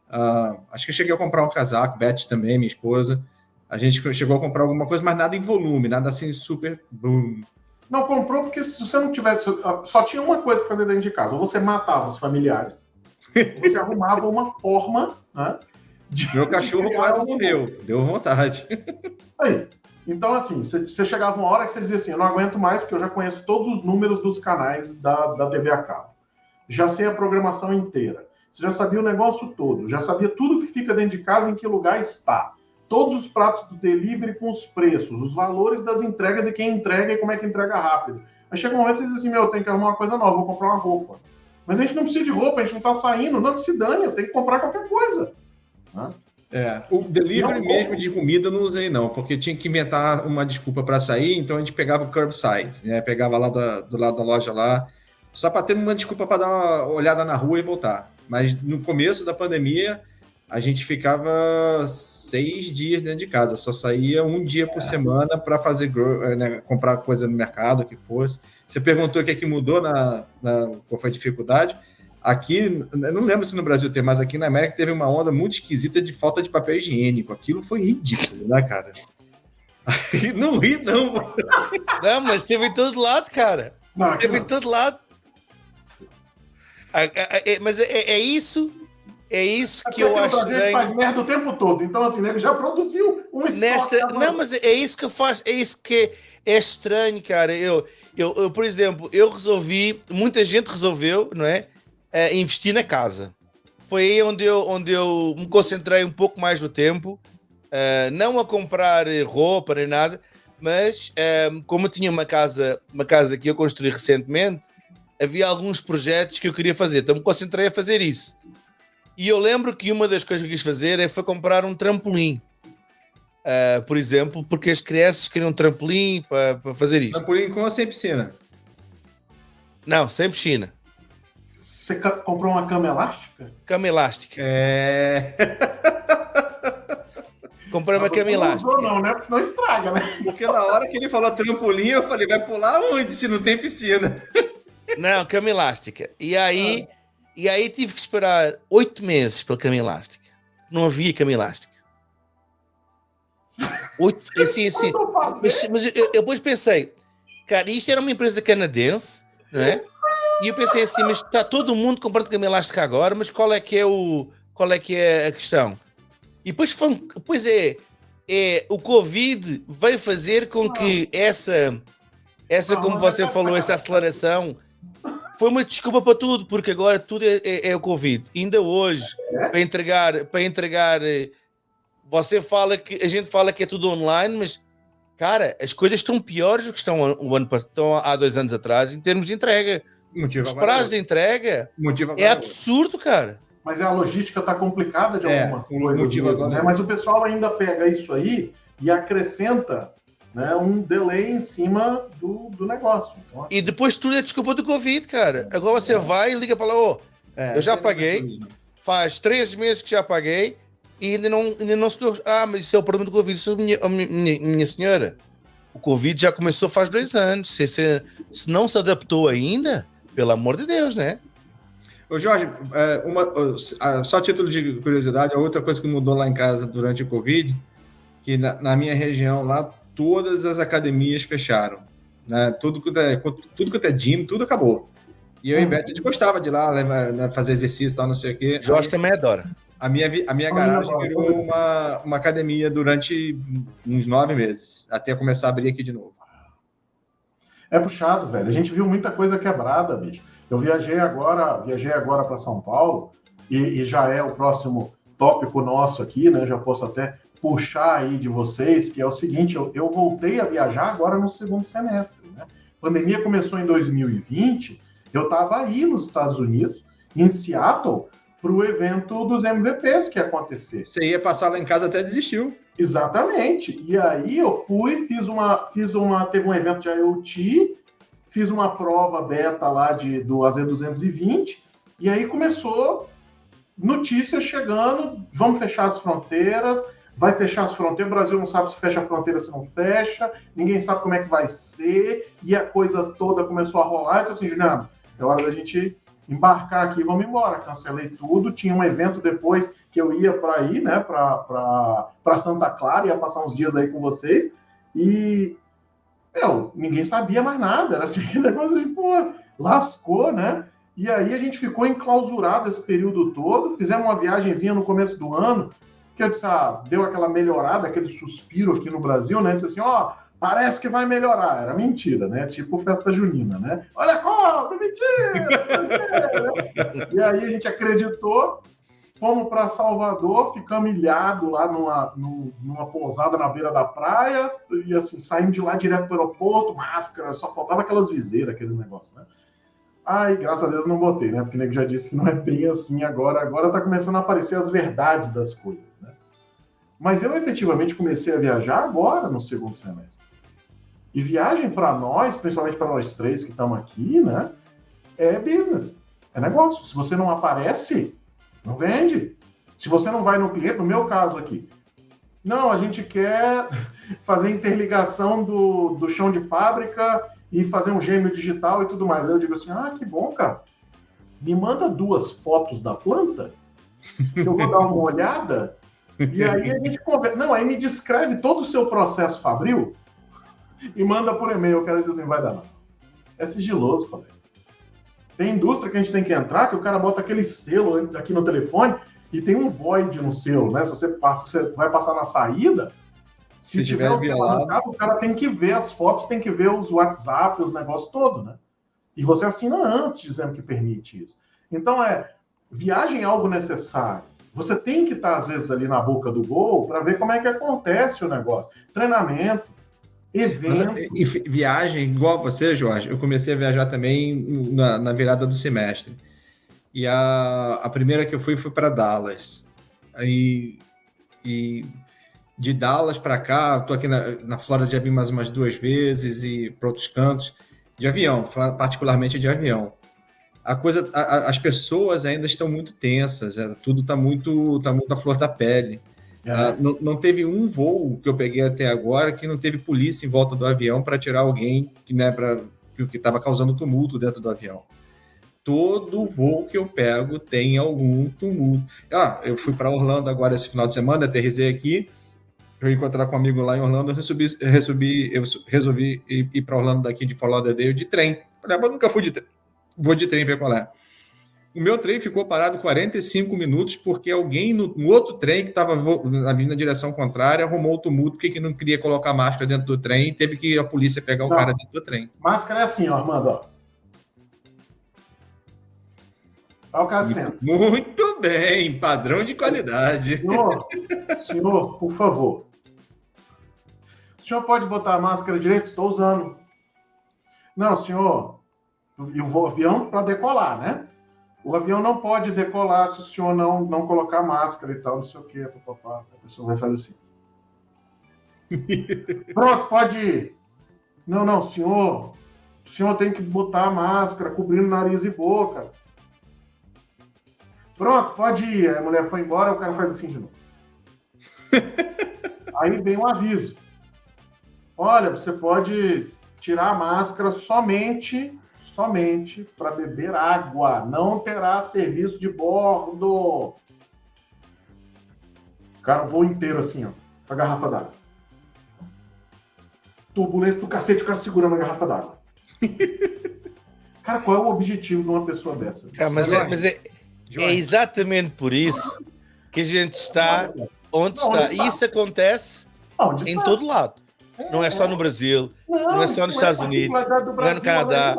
Speaker 3: Uh, acho que eu cheguei a comprar um casaco, Beth também, minha esposa. A gente chegou a comprar alguma coisa, mas nada em volume, nada assim super boom.
Speaker 1: Não comprou porque se você não tivesse. Só tinha uma coisa para fazer dentro de casa. Ou você matava os familiares, ou você arrumava uma forma né,
Speaker 3: meu cachorro quase morreu, deu vontade.
Speaker 1: Aí. Então, assim, você chegava uma hora que você dizia assim: eu não aguento mais, porque eu já conheço todos os números dos canais da, da TV a cabo. Já sei a programação inteira. Você já sabia o negócio todo, já sabia tudo que fica dentro de casa, em que lugar está. Todos os pratos do delivery com os preços, os valores das entregas e quem entrega e como é que entrega rápido. Aí chega um momento que você diz assim: meu, eu tenho que arrumar uma coisa nova, vou comprar uma roupa. Mas a gente não precisa de roupa, a gente não está saindo, não que se dane, eu tenho que comprar qualquer coisa.
Speaker 3: Né? É, o delivery não, mesmo de comida eu não usei não, porque tinha que inventar uma desculpa para sair, então a gente pegava o curbside, né? Pegava lá do, do lado da loja lá, só para ter uma desculpa para dar uma olhada na rua e voltar. Mas no começo da pandemia a gente ficava seis dias dentro de casa, só saía um dia por é. semana para fazer né, comprar coisa no mercado, o que fosse. Você perguntou o que, é que mudou na, na qual foi a dificuldade? Aqui, eu não lembro se no Brasil tem, mas aqui na América teve uma onda muito esquisita de falta de papel higiênico. Aquilo foi ridículo, né, cara? não ri, não.
Speaker 2: Não, mas teve em todo lado, cara. Não, teve não. em todo lado. É, mas é, é, isso é isso que eu acho estranho.
Speaker 1: faz merda o tempo todo. Então, assim, ele já produziu um
Speaker 2: Nesta... Não, mas é isso que eu faço. É isso que é estranho, cara. Eu, eu, eu, por exemplo, eu resolvi, muita gente resolveu, não é? Uh, investir na casa. Foi aí onde eu, onde eu me concentrei um pouco mais no tempo, uh, não a comprar roupa nem nada, mas uh, como eu tinha uma casa, uma casa que eu construí recentemente, havia alguns projetos que eu queria fazer, então me concentrei a fazer isso. E eu lembro que uma das coisas que eu quis fazer é foi comprar um trampolim. Uh, por exemplo, porque as crianças queriam um trampolim para fazer isso.
Speaker 3: Trampolim com ou sem piscina?
Speaker 2: Não, sem piscina.
Speaker 1: Você comprou uma cama elástica?
Speaker 2: Cama elástica.
Speaker 3: É. [LAUGHS]
Speaker 2: Comprei uma cama elástica.
Speaker 1: Não, não, né? Porque senão estraga, né?
Speaker 3: Porque na hora que ele falou trampolim, eu falei, vai pular onde se não tem piscina? [LAUGHS]
Speaker 2: Não, cama elástica. E aí, ah. e aí tive que esperar oito meses pela cama elástica. Não havia cama elástica. Oito, [LAUGHS] assim, assim. Mas, mas eu, eu depois pensei, cara, isto era uma empresa canadense, não é? E eu pensei assim, mas está todo mundo comprando cama elástica agora, mas qual é que é o qual é que é a questão? E depois, foi, depois é, é o Covid veio fazer com que essa essa como você falou, essa aceleração foi uma desculpa para tudo, porque agora tudo é, é, é o Covid. Ainda hoje, para entregar, para entregar, você fala que a gente fala que é tudo online, mas cara, as coisas estão piores do que estão, o ano, estão há dois anos atrás em termos de entrega. Motivo Os prazos de entrega Motivo é absurdo, cara.
Speaker 1: Mas a logística está complicada de é, alguma coisa, mesmo, né? Mas o pessoal ainda pega isso aí e acrescenta né, um delay em cima do, do negócio.
Speaker 2: Então, assim, e depois tudo é desculpa do Covid, cara. Agora você é. vai e liga para lá, ô, oh, é, eu já paguei, faz três meses que já paguei e ainda não, ainda não se. Ah, mas isso é o problema do Covid, isso, minha, minha, minha senhora. O Covid já começou faz dois anos. Se, se, se não se adaptou ainda, pelo amor de Deus, né?
Speaker 3: Ô Jorge, é, uma, só título de curiosidade, a outra coisa que mudou lá em casa durante o Covid, que na, na minha região lá, todas as academias fecharam. Né? Tudo, que é, tudo que é gym, tudo acabou. E eu e Beto, a gente gostava de ir lá levar, né, fazer exercício e tal, não sei o quê.
Speaker 2: Jorge também adora.
Speaker 3: A minha, a minha garagem virou uma, uma academia durante uns nove meses, até começar a abrir aqui de novo.
Speaker 1: É puxado, velho. A gente viu muita coisa quebrada, bicho. Eu viajei agora, viajei agora para São Paulo e, e, já é o próximo tópico nosso aqui, né? Já posso até puxar aí de vocês, que é o seguinte: eu, eu voltei a viajar agora no segundo semestre. Né? A pandemia começou em 2020, eu estava aí nos Estados Unidos, em Seattle, para o evento dos MVPs que ia acontecer.
Speaker 3: Você ia passar lá em casa até desistiu.
Speaker 1: Exatamente. E aí eu fui, fiz uma, fiz uma, teve um evento de IoT, fiz uma prova beta lá de do AZ220 e aí começou notícias chegando, vamos fechar as fronteiras, vai fechar as fronteiras, o Brasil não sabe se fecha a fronteira, se não fecha, ninguém sabe como é que vai ser, e a coisa toda começou a rolar, eu disse assim, Juliano, é hora da gente embarcar aqui, vamos embora. Cancelei tudo. Tinha um evento depois que eu ia para ir, né, para Santa Clara, ia passar uns dias aí com vocês. E, meu, ninguém sabia mais nada. Era [LAUGHS] assim, negócio assim, pô, lascou, né? E aí a gente ficou enclausurado esse período todo. Fizemos uma viagemzinha no começo do ano, que eu disse, ah, deu aquela melhorada, aquele suspiro aqui no Brasil, né? Disse assim, ó, oh, parece que vai melhorar. Era mentira, né? Tipo festa junina, né? Olha como, mentira! [LAUGHS] mentira! e aí a gente acreditou, fomos para Salvador, ficamos ilhados lá numa, numa pousada na beira da praia, e assim, saímos de lá direto para o aeroporto, máscara, só faltava aquelas viseiras, aqueles negócios, né? Ai, graças a Deus não botei, né? Porque o nego já disse que não é bem assim agora. Agora tá começando a aparecer as verdades das coisas, né? Mas eu efetivamente comecei a viajar agora no segundo semestre. E viagem para nós, principalmente para nós três que estamos aqui, né? É business, é negócio. Se você não aparece, não vende. Se você não vai no cliente, no meu caso aqui, não, a gente quer fazer interligação do, do chão de fábrica e fazer um gêmeo digital e tudo mais. Aí eu digo assim: ah, que bom, cara. Me manda duas fotos da planta, eu vou dar uma olhada, e aí a gente conversa. Não, aí me descreve todo o seu processo fabril e manda por e-mail. Eu quero dizer assim, vai dar não. É sigiloso, falei. Tem indústria que a gente tem que entrar, que o cara bota aquele selo aqui no telefone e tem um void no selo, né? Se você passa, você vai passar na saída, se, se tiver, tiver violado, o cara tem que ver as fotos, tem que ver os WhatsApp, os negócios todo, né? E você assina antes dizendo que permite isso. Então é viagem é algo necessário. Você tem que estar às vezes ali na boca do gol para ver como é que acontece o negócio. Treinamento, Evento. Mas,
Speaker 3: viagem, igual você, Jorge, eu comecei a viajar também na, na virada do semestre. E a, a primeira que eu fui foi para Dallas. Aí, e de Dallas para cá, estou aqui na, na Flórida já vim mais umas duas vezes e para outros cantos, de avião, particularmente de avião. A coisa, a, as pessoas ainda estão muito tensas, é, tudo está muito, tá muito à flor da pele. Ah, não, não, teve um voo que eu peguei até agora que não teve polícia em volta do avião para tirar alguém que né, que estava causando tumulto dentro do avião. Todo voo que eu pego tem algum tumulto. Ah, eu fui para Orlando agora esse final de semana, aterrisei aqui. Eu encontrar com um amigo lá em Orlando, eu resolvi, resolvi, eu resolvi ir, ir para Orlando daqui de Fort Lauderdale de trem. Falei, ah, mas nunca fui de trem. Vou de trem ver qual é. O meu trem ficou parado 45 minutos porque alguém no, no outro trem que estava vindo na direção contrária arrumou o tumulto porque não queria colocar máscara dentro do trem e teve que a polícia pegar o não. cara dentro do trem.
Speaker 1: Máscara é assim, ó, Armando. Ó. Olha o cara
Speaker 3: senta. Muito bem, padrão de qualidade.
Speaker 1: Senhor, [LAUGHS] senhor, por favor. O senhor pode botar a máscara direito? Estou usando. Não, senhor. E o avião para decolar, né? O avião não pode decolar se o senhor não, não colocar máscara e tal, não sei o quê, papapá. A pessoa vai fazer assim. [LAUGHS] Pronto, pode ir. Não, não, senhor. O senhor tem que botar a máscara, cobrindo nariz e boca. Pronto, pode ir. Aí a mulher foi embora, o cara faz assim de novo. [LAUGHS] Aí vem um aviso. Olha, você pode tirar a máscara somente, somente para beber água. Não terá serviço de bordo. O cara voa inteiro assim, ó, com a garrafa d'água. Turbulência do cacete, o cara segurando a garrafa d'água. [LAUGHS] cara, qual é o objetivo de uma pessoa dessa?
Speaker 2: Ah, mas, é, mas é, é, exatamente por isso que a gente está onde não, está. Onde está. E isso acontece onde em todo lado. Não é só no Brasil, não, não é só nos Estados Unidos, não é no Canadá.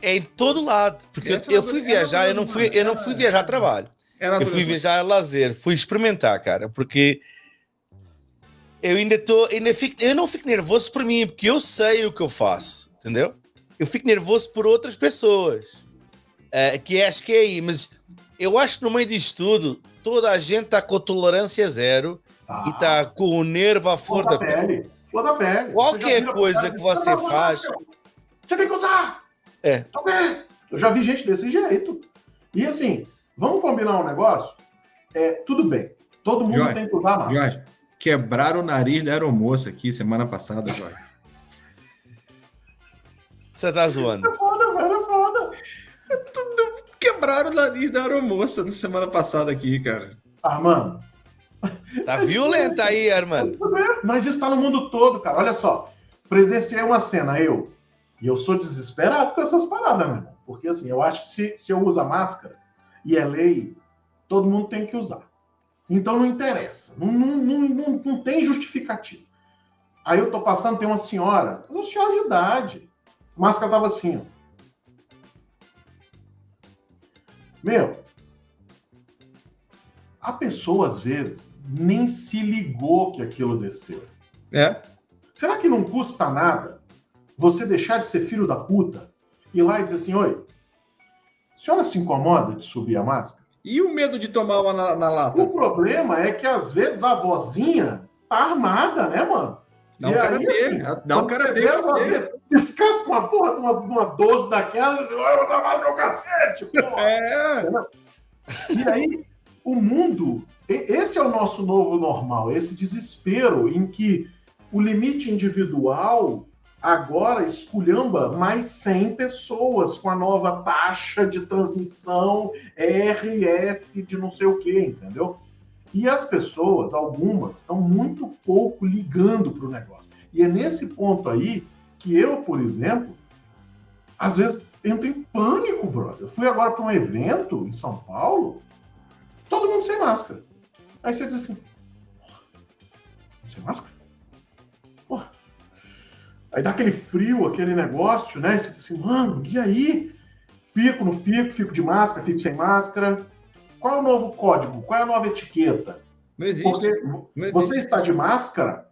Speaker 2: É em todo lado. Porque eu, eu fui viajar, eu não fui, eu não fui viajar a trabalho. Eu fui viajar a lazer, fui experimentar, cara, porque eu ainda estou, ainda fico, eu não fico nervoso por mim, porque eu sei o que eu faço, entendeu? Eu fico nervoso por outras pessoas, uh, que acho que é aí, mas eu acho que no meio disto tudo, toda a gente está com tolerância zero ah. e está com o nervo à flor da pele. pele.
Speaker 1: Flor da pele.
Speaker 2: Qualquer coisa que você faz.
Speaker 1: Você tem que usar!
Speaker 2: É.
Speaker 1: Eu já vi gente desse jeito. E assim, vamos combinar um negócio? É, tudo bem. Todo mundo Jorge, tem que usar máscara. Jorge,
Speaker 3: quebraram o nariz da aeromoça aqui semana passada, Jorge.
Speaker 2: Você tá zoando.
Speaker 1: É foda, velho, é foda.
Speaker 3: Tudo quebraram o nariz da aeromoça na semana passada aqui, cara.
Speaker 1: Armando,
Speaker 2: Tá violenta aí, Armando.
Speaker 1: Mas isso tá no mundo todo, cara. Olha só. Presenciei uma cena, eu. E eu sou desesperado com essas paradas, meu irmão. Porque assim, eu acho que se, se eu uso a máscara e é lei, todo mundo tem que usar. Então não interessa. Não, não, não, não, não tem justificativo. Aí eu tô passando, tem uma senhora, uma senhora de idade. A máscara tava assim, ó. Meu, a pessoa às vezes nem se ligou que aquilo desceu.
Speaker 3: É.
Speaker 1: Será que não custa nada você deixar de ser filho da puta e ir lá e dizer assim: oi, a senhora se incomoda de subir a máscara?
Speaker 3: E o medo de tomar uma na, na lata?
Speaker 1: O problema é que às vezes a vozinha tá armada, né, mano?
Speaker 3: Dá um cara assim, dá um cara dele você.
Speaker 1: Descansa com uma porra de uma, uma 12 daquela, eu vou dar mais meu cacete, porra. [LAUGHS] É. E aí, o mundo esse é o nosso novo normal, esse desespero em que o limite individual agora esculhamba mais 100 pessoas com a nova taxa de transmissão RF de não sei o que, entendeu? E as pessoas, algumas, estão muito pouco ligando para o negócio. E é nesse ponto aí que eu, por exemplo, às vezes entro em pânico, brother. Eu fui agora para um evento em São Paulo, todo mundo sem máscara. Aí você diz assim, sem máscara? Aí dá aquele frio, aquele negócio, né? E você diz assim, mano, e aí? Fico, não fico, fico de máscara, fico sem máscara. Qual é o novo código? Qual é a nova etiqueta?
Speaker 3: Não existe. Porque
Speaker 1: não existe. você está de máscara,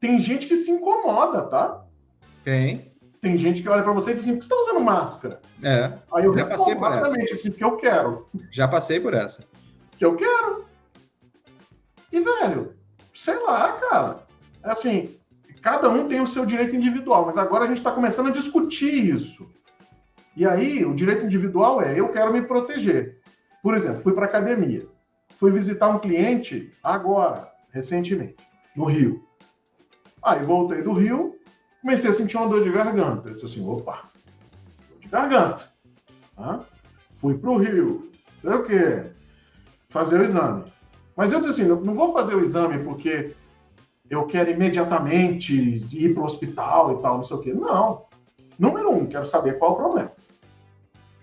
Speaker 1: tem gente que se incomoda, tá?
Speaker 3: Tem.
Speaker 1: Tem gente que olha para você e diz assim, por que você está usando máscara?
Speaker 3: É.
Speaker 1: Aí eu já passei por essa. assim, porque eu quero.
Speaker 3: Já passei por essa.
Speaker 1: Que eu quero. E, velho, sei lá, cara. É assim, cada um tem o seu direito individual, mas agora a gente está começando a discutir isso. E aí, o direito individual é: eu quero me proteger. Por exemplo, fui para academia. Fui visitar um cliente agora, recentemente, no Rio. Aí voltei do Rio, comecei a sentir uma dor de garganta. Eu disse assim: opa, dor de garganta. Fui para o Rio. Sei o quê? Fazer o exame. Mas eu disse assim, não vou fazer o exame porque eu quero imediatamente ir para o hospital e tal, não sei o quê. Não. Número um, quero saber qual o problema.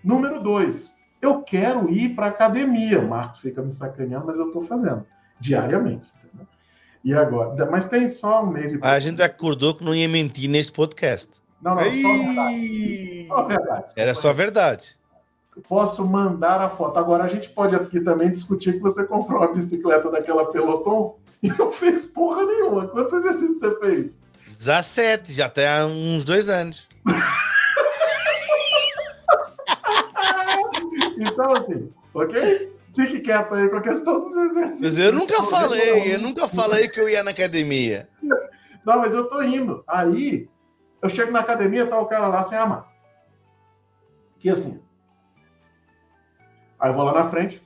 Speaker 1: Número dois, eu quero ir para academia. O Marcos fica me sacaneando, mas eu estou fazendo diariamente. Entendeu? E agora? Mas tem só um mês e
Speaker 2: A gente acordou que não ia mentir neste podcast.
Speaker 1: Não, não, só verdade. Só verdade.
Speaker 2: Era só verdade
Speaker 1: posso mandar a foto. Agora, a gente pode aqui também discutir que você comprou uma bicicleta daquela Peloton e não fez porra nenhuma. Quantos exercícios você fez?
Speaker 2: 17, já tem há uns dois anos. [LAUGHS]
Speaker 1: então, assim, ok? Fique quieto aí com a questão dos exercícios.
Speaker 2: Mas eu nunca falei, eu nunca falei que eu ia na academia.
Speaker 1: Não, mas eu tô indo. Aí, eu chego na academia, tá o cara lá sem a máscara. Que assim. Aí eu vou lá na frente.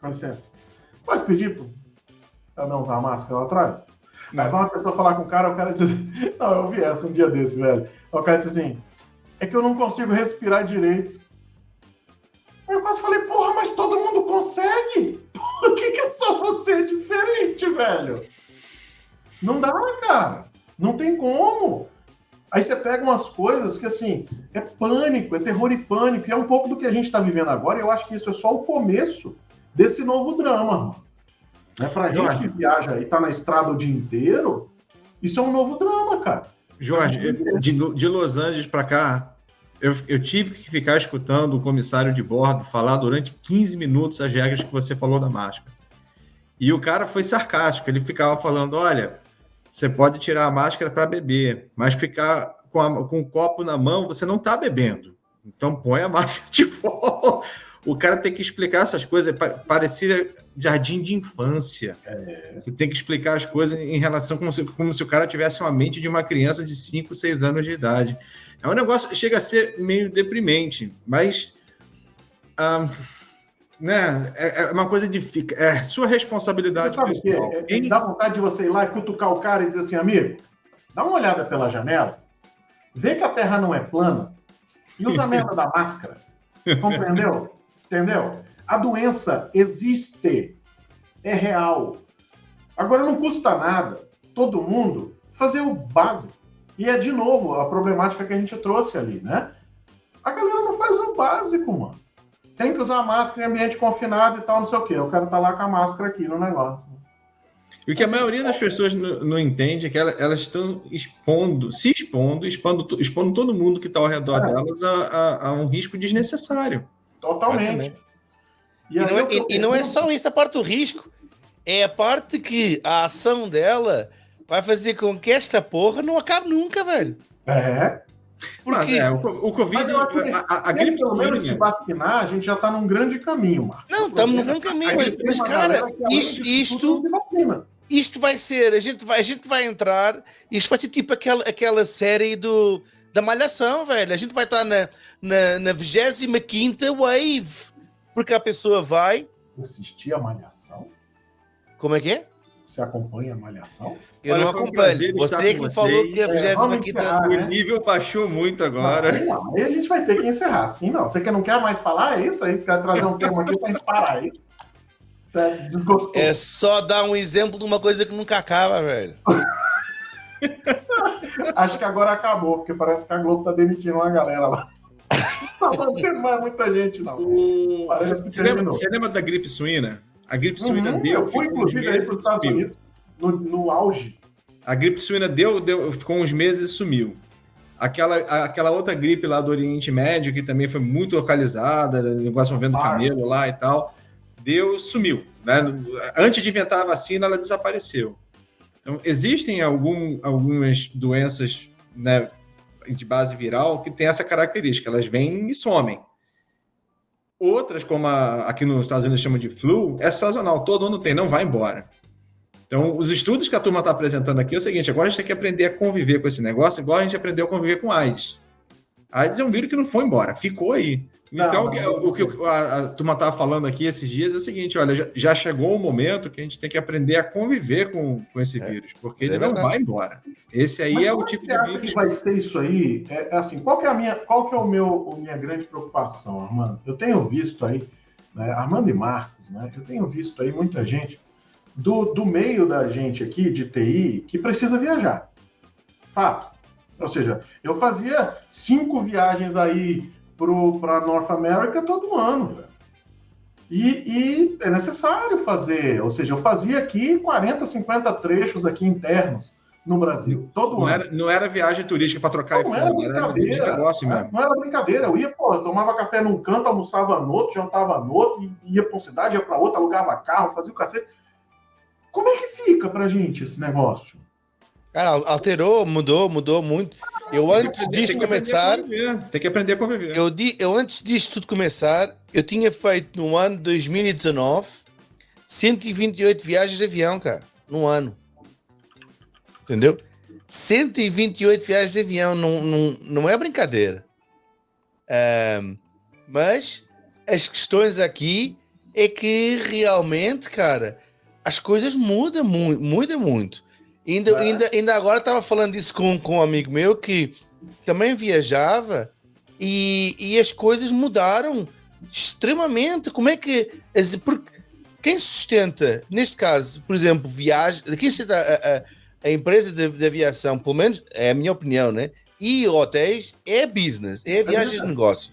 Speaker 1: Com licença. Pode pedir pra não usar a máscara lá atrás? Aí vai uma pessoa falar com o cara, o cara diz. [LAUGHS] Não, eu vi essa um dia desse, velho. O cara diz assim: é que eu não consigo respirar direito. Aí eu quase falei, porra, mas todo mundo consegue? [LAUGHS] Por que, que só você é diferente, velho? Não dá, cara. Não tem como. Aí você pega umas coisas que, assim, é pânico, é terror e pânico. E é um pouco do que a gente está vivendo agora. E eu acho que isso é só o começo desse novo drama, mano. Né? Pra gente que viaja e tá na estrada o dia inteiro, isso é um novo drama, cara.
Speaker 3: Jorge, de, de Los Angeles para cá, eu, eu, tive que ficar escutando o comissário de bordo falar durante 15 minutos as regras que você falou da máscara. E o cara foi sarcástico, ele ficava falando: olha, você pode tirar a máscara para beber, mas ficar com, a, com o copo na mão, você não está bebendo. Então põe a [LAUGHS] máscara de fora. O cara tem que explicar essas coisas, parecia jardim de infância. É. Você tem que explicar as coisas em relação como se, como se o cara tivesse uma mente de uma criança de 5, 6 anos de idade. É um negócio chega a ser meio deprimente, mas ah, né, é, é, uma coisa de é sua responsabilidade. Você
Speaker 1: sabe pessoal. que é, é, dá vontade de você ir lá e cutucar o cara e dizer assim, amigo, dá uma olhada pela janela, vê que a Terra não é plana e usa a merda da máscara. Compreendeu? [LAUGHS] Entendeu? A doença existe, é real. Agora não custa nada todo mundo fazer o básico. E é de novo a problemática que a gente trouxe ali, né? A galera não faz o básico, mano. Tem que usar máscara em ambiente confinado e tal, não sei o quê. Eu quero estar tá lá com a máscara aqui no negócio.
Speaker 3: E o que a maioria das pessoas não, não entende é que elas, estão expondo, se expondo, expondo, expondo todo mundo que está ao redor é. delas a, a, a, um risco desnecessário.
Speaker 1: Totalmente.
Speaker 2: E, e, não é, e, e não é só isso a parte do risco. É a parte que a ação dela vai fazer com que esta porra não acabe nunca, velho.
Speaker 1: É.
Speaker 3: Porque é, o, o Covid,
Speaker 1: a, a, a gripe pelo menos se vacinar, a gente já está num grande caminho, Marcos.
Speaker 2: Não, estamos num grande caminho, mas, mas cara, isto, isto, isto vai ser, a gente vai, a gente vai entrar, isto vai ser tipo aquela, aquela série do, da Malhação, velho. A gente vai estar na, na, na 25 Wave, porque a pessoa vai.
Speaker 1: Assistir a Malhação?
Speaker 2: Como é que é?
Speaker 1: Você acompanha a Malhação?
Speaker 2: Eu Olha, não acompanho. Você que falou que a 25
Speaker 3: é, O nível baixou muito agora.
Speaker 1: Não, aí a gente vai ter que encerrar. Sim, não. Você que não quer mais falar, é isso aí? Quer trazer um tema aqui pra gente parar, é isso?
Speaker 2: É, é só dar um exemplo de uma coisa que nunca acaba, velho. [LAUGHS]
Speaker 1: Acho que agora acabou, porque parece que a Globo tá demitindo uma galera lá. [LAUGHS] Não tem mais muita gente, não.
Speaker 3: O... Você, você, lembra, você, lembra, da gripe suína? A gripe suína uhum, deu.
Speaker 1: Eu fui, inclusive, aí para os Estados Unidos, no, no, auge.
Speaker 3: A gripe suína deu, deu, ficou uns meses e sumiu. Aquela, aquela outra gripe lá do Oriente Médio, que também foi muito localizada, negócio movendo camelo lá e tal, deu, sumiu. Né? Antes de inventar a vacina, ela desapareceu. Então, existem algum, algumas doenças né, de base viral que têm essa característica, elas vêm e somem. Outras, como a, aqui nos Estados Unidos chamam de flu, é sazonal, todo ano tem, não vai embora. Então, os estudos que a turma está apresentando aqui é o seguinte: agora a gente tem que aprender a conviver com esse negócio, igual a gente aprendeu a conviver com AIDS. AIDS é um vírus que não foi embora, ficou aí. Então, não, o que a, a turma estava falando aqui esses dias é o seguinte: olha, já, já, chegou o momento que a gente tem que aprender a conviver com, com esse é, vírus, porque é ele verdade. não vai embora. Esse aí Mas é o tipo de vírus.
Speaker 1: que vai ser isso aí? É, é, assim, qual que é a minha, qual que é o meu, minha grande preocupação, Armando? Eu tenho visto aí, né, Armando e Marcos, né? Eu tenho visto aí muita gente do, do meio da gente aqui de TI que precisa viajar. Fato. Ou seja, eu fazia cinco viagens aí para North America todo ano, velho. E, e, é necessário fazer, ou seja, eu fazia aqui 40, 50 trechos aqui internos no Brasil, todo
Speaker 3: não
Speaker 1: ano.
Speaker 3: Era, não era viagem turística para trocar
Speaker 1: não iPhone, era, era de negócio mesmo. Não era brincadeira, eu ia, pô, eu tomava café num canto, almoçava no outro, jantava no outro, ia para uma cidade, ia para outra, alugava carro, fazia o cacete. Como é que fica pra gente esse negócio?
Speaker 2: Cara, alterou, mudou, mudou muito. Eu antes disto começar.
Speaker 3: Tem que aprender a conviver.
Speaker 2: Eu, di, eu antes disto tudo começar, eu tinha feito no ano 2019 128 viagens de avião, cara. Num ano. Entendeu? 128 viagens de avião não, não, não é brincadeira. Um, mas as questões aqui é que realmente, cara, as coisas mudam muito, mudam muito. Ainda, é. ainda, ainda agora estava falando disso com, com um amigo meu que também viajava e, e as coisas mudaram extremamente. Como é que. Porque quem sustenta, neste caso, por exemplo, viagem, quem sustenta a, a, a empresa de, de, aviação, pelo menos é a minha opinião, né? E hotéis é business, é viagens de negócios.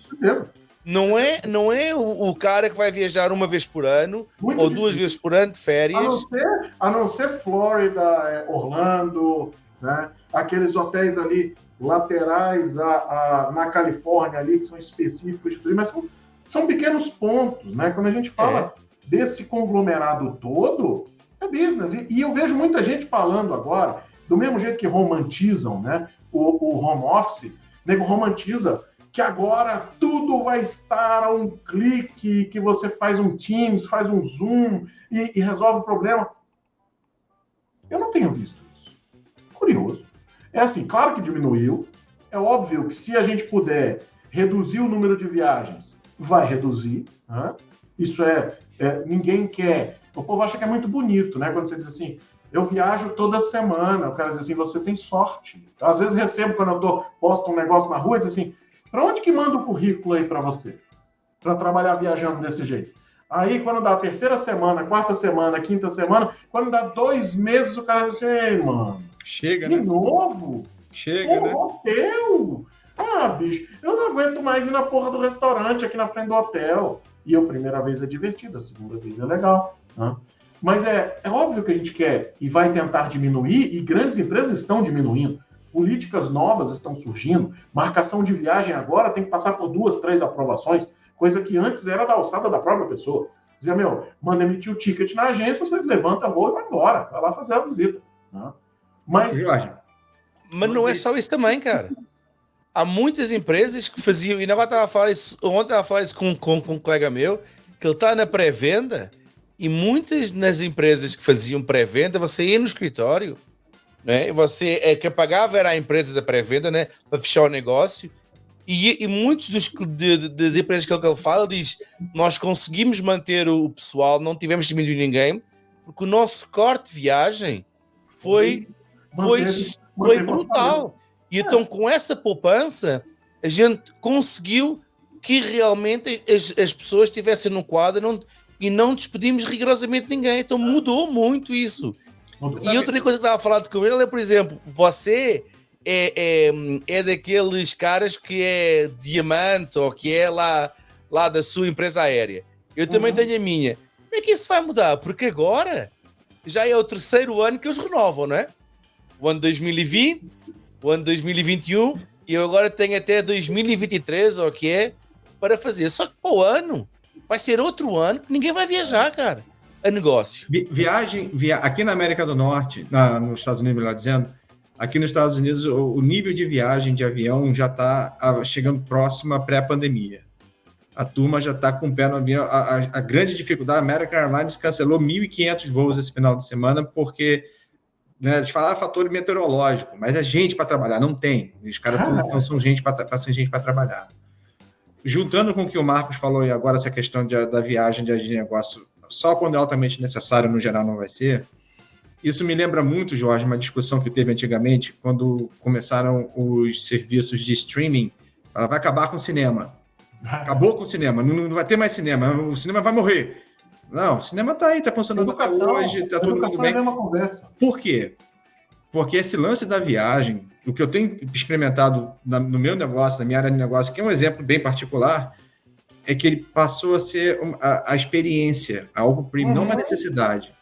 Speaker 2: Não é, não é o, o, cara que vai viajar uma vez por ano Muito ou difícil. duas vezes por ano de férias. A
Speaker 1: não ser, a não ser Flórida, é, Orlando, né? aqueles hotéis ali laterais a, a, na Califórnia ali que são específicos de turismo, mas são, são pequenos pontos, né? Quando a gente fala é. desse conglomerado todo, é business. E, e, eu vejo muita gente falando agora, do mesmo jeito que romantizam né, o, o home office, nego romantiza que agora tudo vai estar a um clique, que você faz um Teams, faz um Zoom e, e resolve o problema. Eu não tenho visto isso. Curioso. É assim, claro que diminuiu. É óbvio que se a gente puder reduzir o número de viagens, vai reduzir. Né? Isso é, é, ninguém quer. O povo acha que é muito bonito, né? Quando você diz assim, eu viajo toda semana. O cara diz assim, você tem sorte. Às vezes recebo quando eu tô, posto um negócio na rua, diz assim, para onde que manda o currículo aí para você? Para trabalhar viajando desse jeito. Aí, quando dá a terceira semana, quarta semana, quinta semana, quando dá dois meses, o cara diz assim, ei, mano.
Speaker 3: Chega,
Speaker 1: de
Speaker 3: né?
Speaker 1: novo?
Speaker 3: Chega,
Speaker 1: Pô,
Speaker 3: né?
Speaker 1: hotel? Ah, bicho, eu não aguento mais ir na porra do restaurante aqui na frente do hotel. E a primeira vez é divertido, a segunda vez é legal. Né? Mas é, é óbvio que a gente quer e vai tentar diminuir, e grandes empresas estão diminuindo. Políticas novas estão surgindo. Marcação de viagem agora tem que passar por duas, três aprovações, coisa que antes era da alçada da própria pessoa. Dizia, meu, manda emitir o ticket na agência, você levanta voo e vai embora, vai lá fazer a visita. Né? Mas.
Speaker 2: Mas não é só isso também, cara. Há muitas empresas que faziam, e agora estava a falar isso, ontem estava a falar isso com, com, com um colega meu, que ele está na pré-venda, e muitas nas empresas que faziam pré-venda, você ia no escritório, né? Você é que pagava era a empresa da pré-venda, né? Para fechar o negócio. E, e muitos dos de, de, de empresas que ele fala diz: nós conseguimos manter o pessoal, não tivemos diminuir ninguém, porque o nosso corte de viagem foi foi, foi brutal. E então com essa poupança a gente conseguiu que realmente as, as pessoas estivessem no quadro não, e não despedimos rigorosamente ninguém. Então mudou muito isso. E outra coisa que eu estava falando com ele é, por exemplo, você é, é, é daqueles caras que é diamante ou que é lá, lá da sua empresa aérea. Eu também uhum. tenho a minha. Como é que isso vai mudar? Porque agora já é o terceiro ano que eles renovam, não é? O ano 2020, o ano 2021 e eu agora tenho até 2023, ou o que é, para fazer. Só que o ano vai ser outro ano que ninguém vai viajar, cara é negócio.
Speaker 3: viagem, via, aqui na América do Norte, na, nos Estados Unidos, melhor dizendo, aqui nos Estados Unidos o, o nível de viagem de avião já está chegando próximo à pré-pandemia. A turma já está com o pé no avião. A, a, a grande dificuldade, a American Airlines cancelou 1.500 voos esse final de semana porque né, eles falaram fator meteorológico, mas é gente para trabalhar, não tem. Os caras ah, são gente para ser gente para trabalhar. Juntando com o que o Marcos falou e agora essa questão de, da viagem de negócio só quando é altamente necessário, no geral não vai ser. Isso me lembra muito, Jorge, uma discussão que teve antigamente, quando começaram os serviços de streaming. Ela vai acabar com o cinema. Acabou com o cinema, não, não vai ter mais cinema, o cinema vai morrer. Não, o cinema está aí, está funcionando até hoje, está todo mundo bem. É conversa. Por quê? Porque esse lance da viagem, o que eu tenho experimentado no meu negócio, na minha área de negócio, que é um exemplo bem particular, é que ele passou a ser a, a experiência, algo premium, uhum. não uma uhum. necessidade.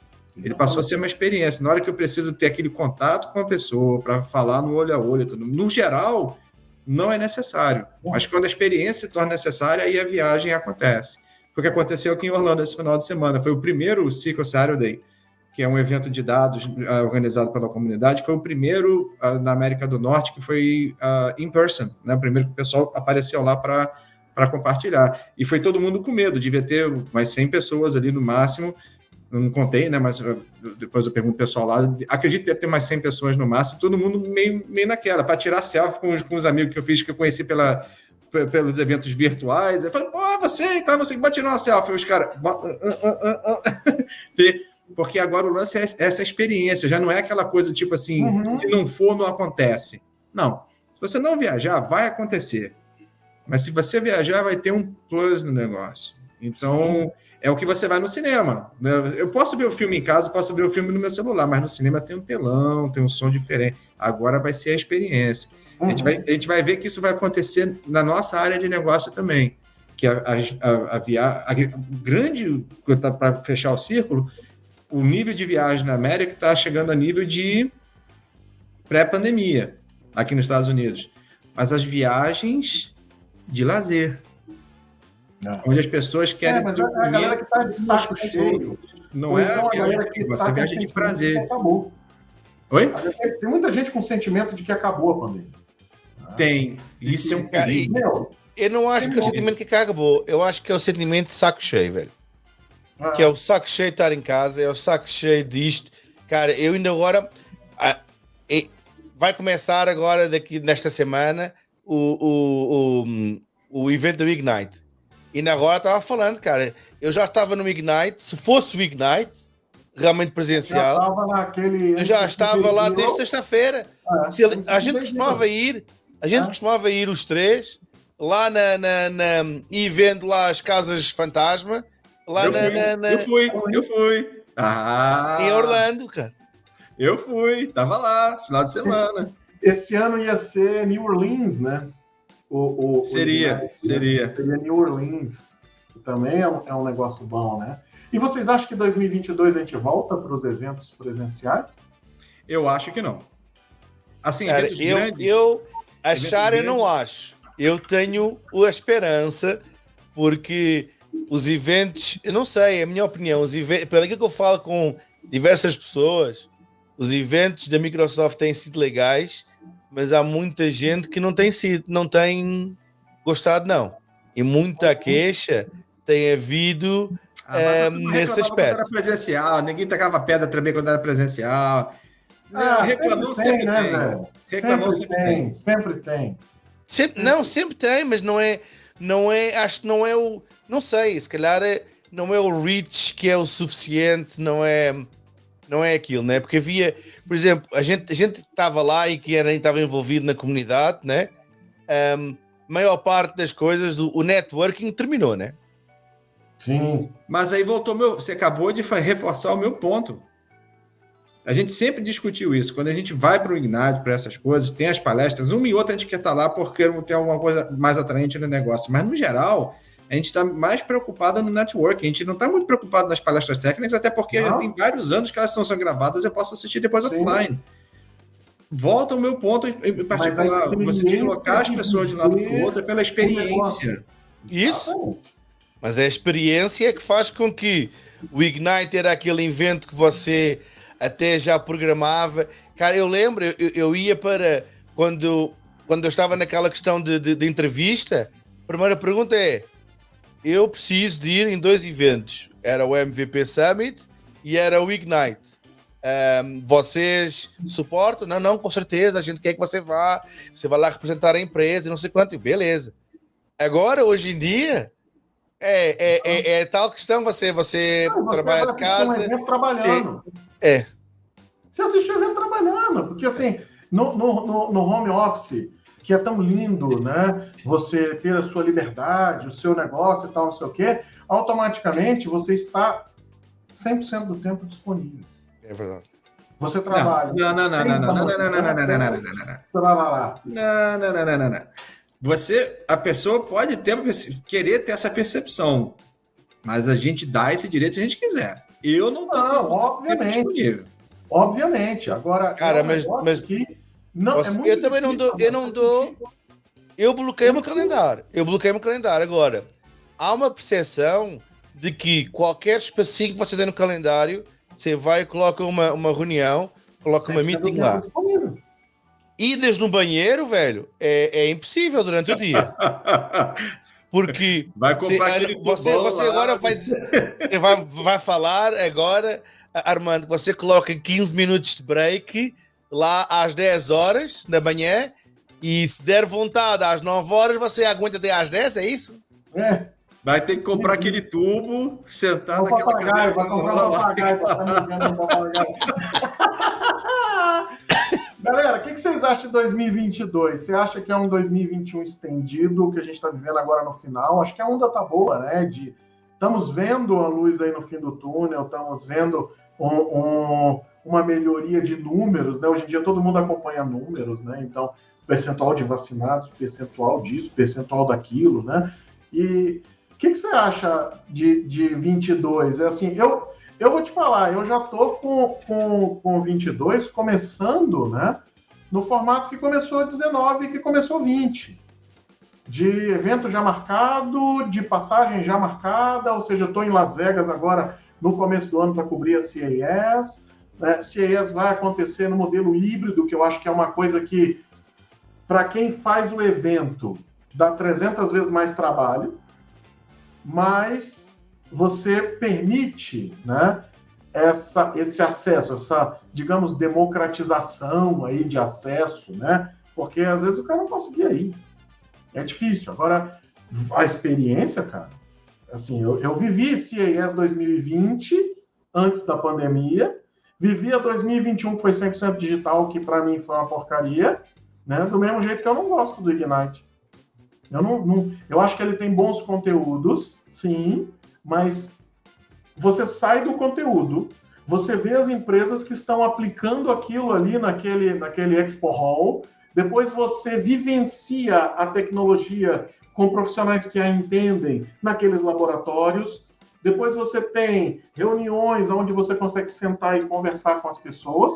Speaker 3: Ele passou a ser uma experiência. Na hora que eu preciso ter aquele contato com a pessoa para falar no olho a olho, tudo. no geral, não é necessário. Mas quando a experiência se torna necessária, aí a viagem acontece. Foi o que aconteceu aqui em Orlando esse final de semana. Foi o primeiro Ciclo Saturday, que é um evento de dados uh, organizado pela comunidade. Foi o primeiro uh, na América do Norte que foi uh, in person, né? O primeiro que o pessoal apareceu lá para para compartilhar. E foi todo mundo com medo, devia ter mais 100 pessoas ali no máximo, eu não contei, né? Mas depois eu pergunto o pessoal lá. Acredito que deve ter mais 100 pessoas no máximo, todo mundo meio, meio naquela, para tirar selfie com os, com os amigos que eu fiz, que eu conheci pela, pelos eventos virtuais. Eu falei, pô, você e tá, não sei, bate tirar uma selfie. Os caras. [LAUGHS] Porque agora o lance é essa experiência, já não é aquela coisa tipo assim, uhum. se não for, não acontece. Não. Se você não viajar, vai acontecer. Mas se você viajar, vai ter um plus no negócio. Então, é o que você vai no cinema. Né? Eu posso ver o filme em casa, posso ver o filme no meu celular, mas no cinema tem um telão, tem um som diferente. Agora vai ser a experiência. Uhum. A, gente vai, a gente vai ver que isso vai acontecer na nossa área de negócio também. Que a, a, a, via, a grande, para fechar o círculo, o nível de viagem na América está chegando a nível de pré-pandemia aqui nos Estados Unidos. Mas as viagens de lazer, é. onde as pessoas querem. É,
Speaker 1: mas a, a galera que está de saco cheio.
Speaker 3: Não é então a viagem que você tá viagem de prazer.
Speaker 1: Acabou.
Speaker 3: Oi?
Speaker 1: Tem muita gente com sentimento de que acabou a pandemia.
Speaker 3: Tem. Isso é um
Speaker 2: perigo. Eu não acho que é o sentimento que acabou. Eu acho que é o sentimento de saco cheio, velho. Ah. Que é o saco cheio de estar em casa, é o saco cheio disto. Cara, eu ainda agora. Ah, vai começar agora, daqui nesta semana, o, o, o, o evento do Ignite. E na agora estava falando, cara, eu já estava no Ignite, se fosse o Ignite, realmente presencial,
Speaker 1: já naquele,
Speaker 2: eu já estava lá desde sexta-feira. É, a gente costumava ir, a gente é. costumava ir os três, lá na, na, na, e vendo lá as casas fantasma, lá
Speaker 3: eu
Speaker 2: na,
Speaker 3: fui, na, na, Eu fui, eu fui.
Speaker 2: Ah, em Orlando, cara.
Speaker 3: Eu fui, tava lá, final de semana.
Speaker 1: Esse ano ia ser New Orleans, né?
Speaker 3: O, o, seria, o seria.
Speaker 1: Seria New Orleans. Também é um, é um negócio bom, né? E vocês acham que 2022 a gente volta para os eventos presenciais?
Speaker 3: Eu acho que não.
Speaker 2: Assim, Cara, eu, grandes, eu achar eu não acho. Eu tenho a esperança, porque os eventos, eu não sei, é a minha opinião, os eventos, pelo que eu falo com diversas pessoas, os eventos da Microsoft têm sido legais, mas há muita gente que não tem sido, não tem gostado, não. E muita queixa tem havido ah, é, nesse aspecto. Quando
Speaker 3: era presencial, ninguém tacava pedra também quando era presencial. Ah, reclamou sempre, sempre, tem, né,
Speaker 1: Reclamou sempre, sempre tem, tem, sempre tem.
Speaker 2: Sempre, não, sempre tem, mas não é, não é, acho que não é o, não sei, se calhar é, não é o reach que é o suficiente, não é, não é aquilo, né? Porque havia, por exemplo, a gente a gente estava lá e que era estava envolvido na comunidade, né? Um, maior parte das coisas, o, o networking terminou, né?
Speaker 1: Sim.
Speaker 3: Mas aí voltou meu. Você acabou de reforçar o meu ponto. A gente sempre discutiu isso. Quando a gente vai para o Ignite, para essas coisas, tem as palestras, uma e outra a gente quer estar tá lá porque ter alguma coisa mais atraente no negócio. Mas, no geral, a gente está mais preocupado no network. A gente não está muito preocupado nas palestras técnicas, até porque não. já tem vários anos que elas são, são gravadas, eu posso assistir depois Sim. offline. Volta ao meu ponto em particular, você deslocar as pessoas de um lado para o outro é pela experiência.
Speaker 2: Isso. Mas é a experiência que faz com que o Ignite era aquele evento que você até já programava. Cara, eu lembro, eu, eu ia para quando, quando eu estava naquela questão de, de, de entrevista. A primeira pergunta é: eu preciso de ir em dois eventos. Era o MVP Summit e era o Ignite. Um, vocês suportam? Não, não, com certeza. A gente quer que você vá. Você vai lá representar a empresa e não sei quanto. Beleza. Agora, hoje em dia, é, é, é, é tal questão. Você, você não, trabalha de casa. Um
Speaker 1: trabalhando.
Speaker 2: Você, é.
Speaker 1: Você assiste o evento trabalhando. Porque, assim, no, no, no home office que é tão lindo, né? Você ter a sua liberdade, o seu negócio e tal, não sei o quê, automaticamente você está 100% do tempo disponível.
Speaker 2: É verdade.
Speaker 1: Você trabalha.
Speaker 3: Não, não, não, não, não, não, não, não, não, não, não, não, não, não, não, não, não, não, não. Você, a pessoa pode ter, querer ter essa percepção, mas a gente dá esse direito se a gente quiser. Eu não estou
Speaker 1: não, obviamente. Obviamente. Agora,
Speaker 2: cara, mas, mas que não, é eu também não dou, eu não dou. Eu bloqueio meu calendário. Eu bloqueio meu calendário. Agora, há uma percepção de que qualquer espacinho que você tem no calendário, você vai e coloca uma, uma reunião, coloca uma meeting lá. Idas no banheiro, velho, é, é impossível durante o dia. [LAUGHS] Porque
Speaker 3: vai comprar
Speaker 2: você, você, você agora vai, vai, vai falar agora, Armando, você coloca 15 minutos de break lá às 10 horas da manhã e se der vontade às 9 horas, você aguenta até às 10, é isso?
Speaker 3: É. Vai ter que comprar aquele tubo, sentar naquela
Speaker 1: papagaio, cadeira. Vai comprar um papagaio. [LAUGHS] Galera, o que, que, vocês acham de 2022? Você acha que é um 2021 estendido, que a gente está vivendo agora no final? Acho que a onda tá boa, né? De, estamos vendo a luz aí no fim do túnel, estamos vendo um, um, uma melhoria de números, né? Hoje em dia todo mundo acompanha números, né? Então, percentual de vacinados, percentual disso, percentual daquilo, né? E o que, que, você acha de, de 22? É assim, eu, eu vou te falar, eu já tô com, com, com 22 começando, né? No formato que começou 19 e que começou 20. De evento já marcado, de passagem já marcada, ou seja, eu estou em Las Vegas agora no começo do ano para cobrir a CES. Né? Vai acontecer no modelo híbrido, que eu acho que é uma coisa que, para quem faz o evento, dá 300 vezes mais trabalho, mas você permite né, essa, esse acesso, essa, digamos, democratização aí de acesso, né? Porque às vezes o cara não conseguia ir. É difícil. Agora, a experiência, cara, assim, eu, eu vivi CES 2020 antes da pandemia, vivi a 2021 que foi 100% digital, que para mim foi uma porcaria, né? Do mesmo jeito que eu não gosto do Ignite. Eu não, não, eu acho que ele tem bons conteúdos, sim, mas você sai do conteúdo, você vê as empresas que estão aplicando aquilo ali naquele, naquele Expo Hall, depois você vivencia a tecnologia com profissionais que a entendem naqueles laboratórios, depois você tem reuniões onde você consegue sentar e conversar com as pessoas,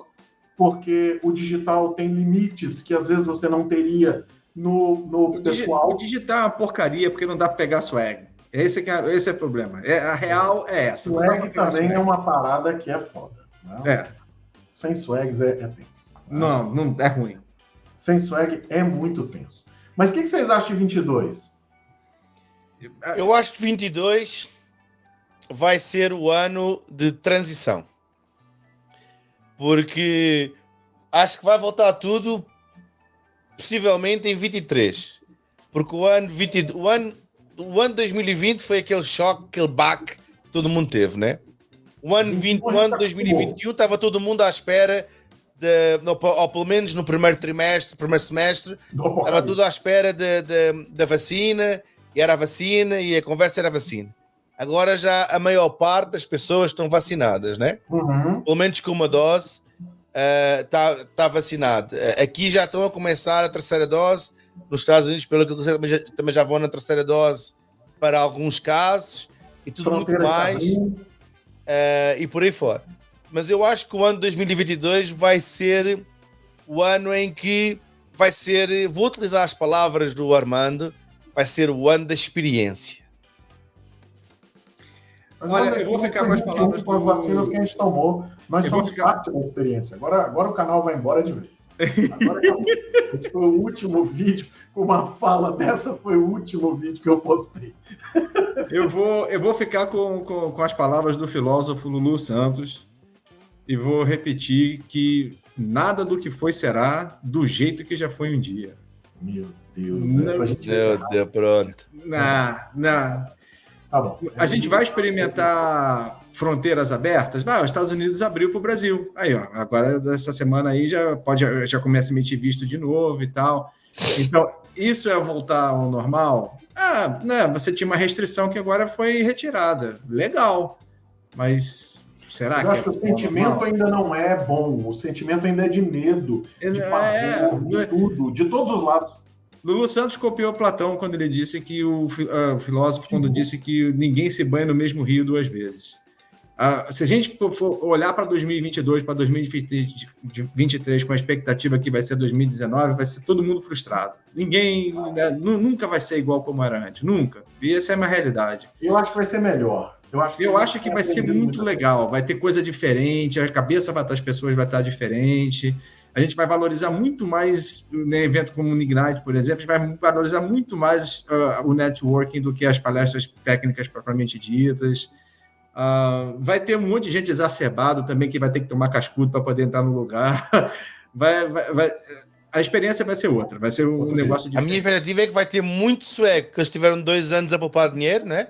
Speaker 1: porque o digital tem limites que às vezes você não teria no, no
Speaker 3: o pessoal. O digital é uma porcaria porque não dá para pegar swag. Esse, é, esse é o problema. É, a real é essa.
Speaker 1: Swag também swag. é uma parada que é foda. Né? É. Sem swags é, é tenso.
Speaker 3: Não, não é ruim.
Speaker 1: Sem swag é muito tenso. Mas o que, que vocês acham de 22?
Speaker 2: Eu acho que 22 vai ser o ano de transição. Porque acho que vai voltar tudo possivelmente em 23. Porque o ano, 20, o ano, o ano 2020 foi aquele choque, aquele baque que todo mundo teve, né? O ano, 20, o ano 2021 estava todo mundo à espera, de, ou pelo menos no primeiro trimestre, primeiro semestre, estava tudo à espera de, de, da vacina, e era a vacina, e a conversa era a vacina. Agora já a maior parte das pessoas estão vacinadas, né? Uhum. Pelo menos com uma dose está uh, tá, vacinado. Uh, aqui já estão a começar a terceira dose. Nos Estados Unidos, pelo que eu sei, também já, também já vão na terceira dose para alguns casos e tudo Fronteira muito mais. Uh, e por aí fora. Mas eu acho que o ano 2022 vai ser o ano em que vai ser, vou utilizar as palavras do Armando, vai ser o ano da experiência.
Speaker 1: Olha, eu vou ficar com as palavras com as vacinas que a gente tomou. Nós eu somos ficar... parte da experiência. Agora, agora o canal vai embora de vez. Agora [LAUGHS] Esse foi o último vídeo. Com uma fala dessa, foi o último vídeo que eu postei. [LAUGHS]
Speaker 3: Eu vou, eu vou ficar com, com, com as palavras do filósofo Lulu Santos e vou repetir que nada do que foi será do jeito que já foi um dia.
Speaker 1: Meu Deus. Né?
Speaker 2: Meu Deus, pronto.
Speaker 3: Não, não. Tá bom. A gente vai experimentar fronteiras abertas? Não, os Estados Unidos abriu para o Brasil. Aí, ó, agora dessa semana aí já pode já começa a emitir visto de novo e tal. Então, isso é voltar ao normal? Ah, né, você tinha uma restrição que agora foi retirada. Legal. Mas será Eu
Speaker 1: que. Eu acho é que o sentimento normal? ainda não é bom. O sentimento ainda é de medo, de é, pavor, de é. tudo, de todos os lados.
Speaker 3: Lulu Santos copiou Platão quando ele disse que o, uh, o filósofo quando disse que ninguém se banha no mesmo rio duas vezes. Uh, se a gente for olhar para 2022, para 2023 com a expectativa que vai ser 2019, vai ser todo mundo frustrado. Ninguém né, nunca vai ser igual como era antes, nunca. E essa é uma realidade.
Speaker 1: Eu acho que vai ser melhor.
Speaker 3: Eu acho que, eu acho que vai ser muito legal. Vai ter coisa diferente, a cabeça das pessoas vai estar diferente. A gente vai valorizar muito mais né, evento como o Ignite, por exemplo, a gente vai valorizar muito mais uh, o networking do que as palestras técnicas propriamente ditas. Uh, vai ter um monte de gente exacerbado também que vai ter que tomar cascudo para poder entrar no lugar. [LAUGHS] vai, vai, vai, a experiência vai ser outra, vai ser um negócio
Speaker 2: diferente. A minha expectativa é que vai ter muito sueco, que eles tiveram dois anos a poupar dinheiro, né?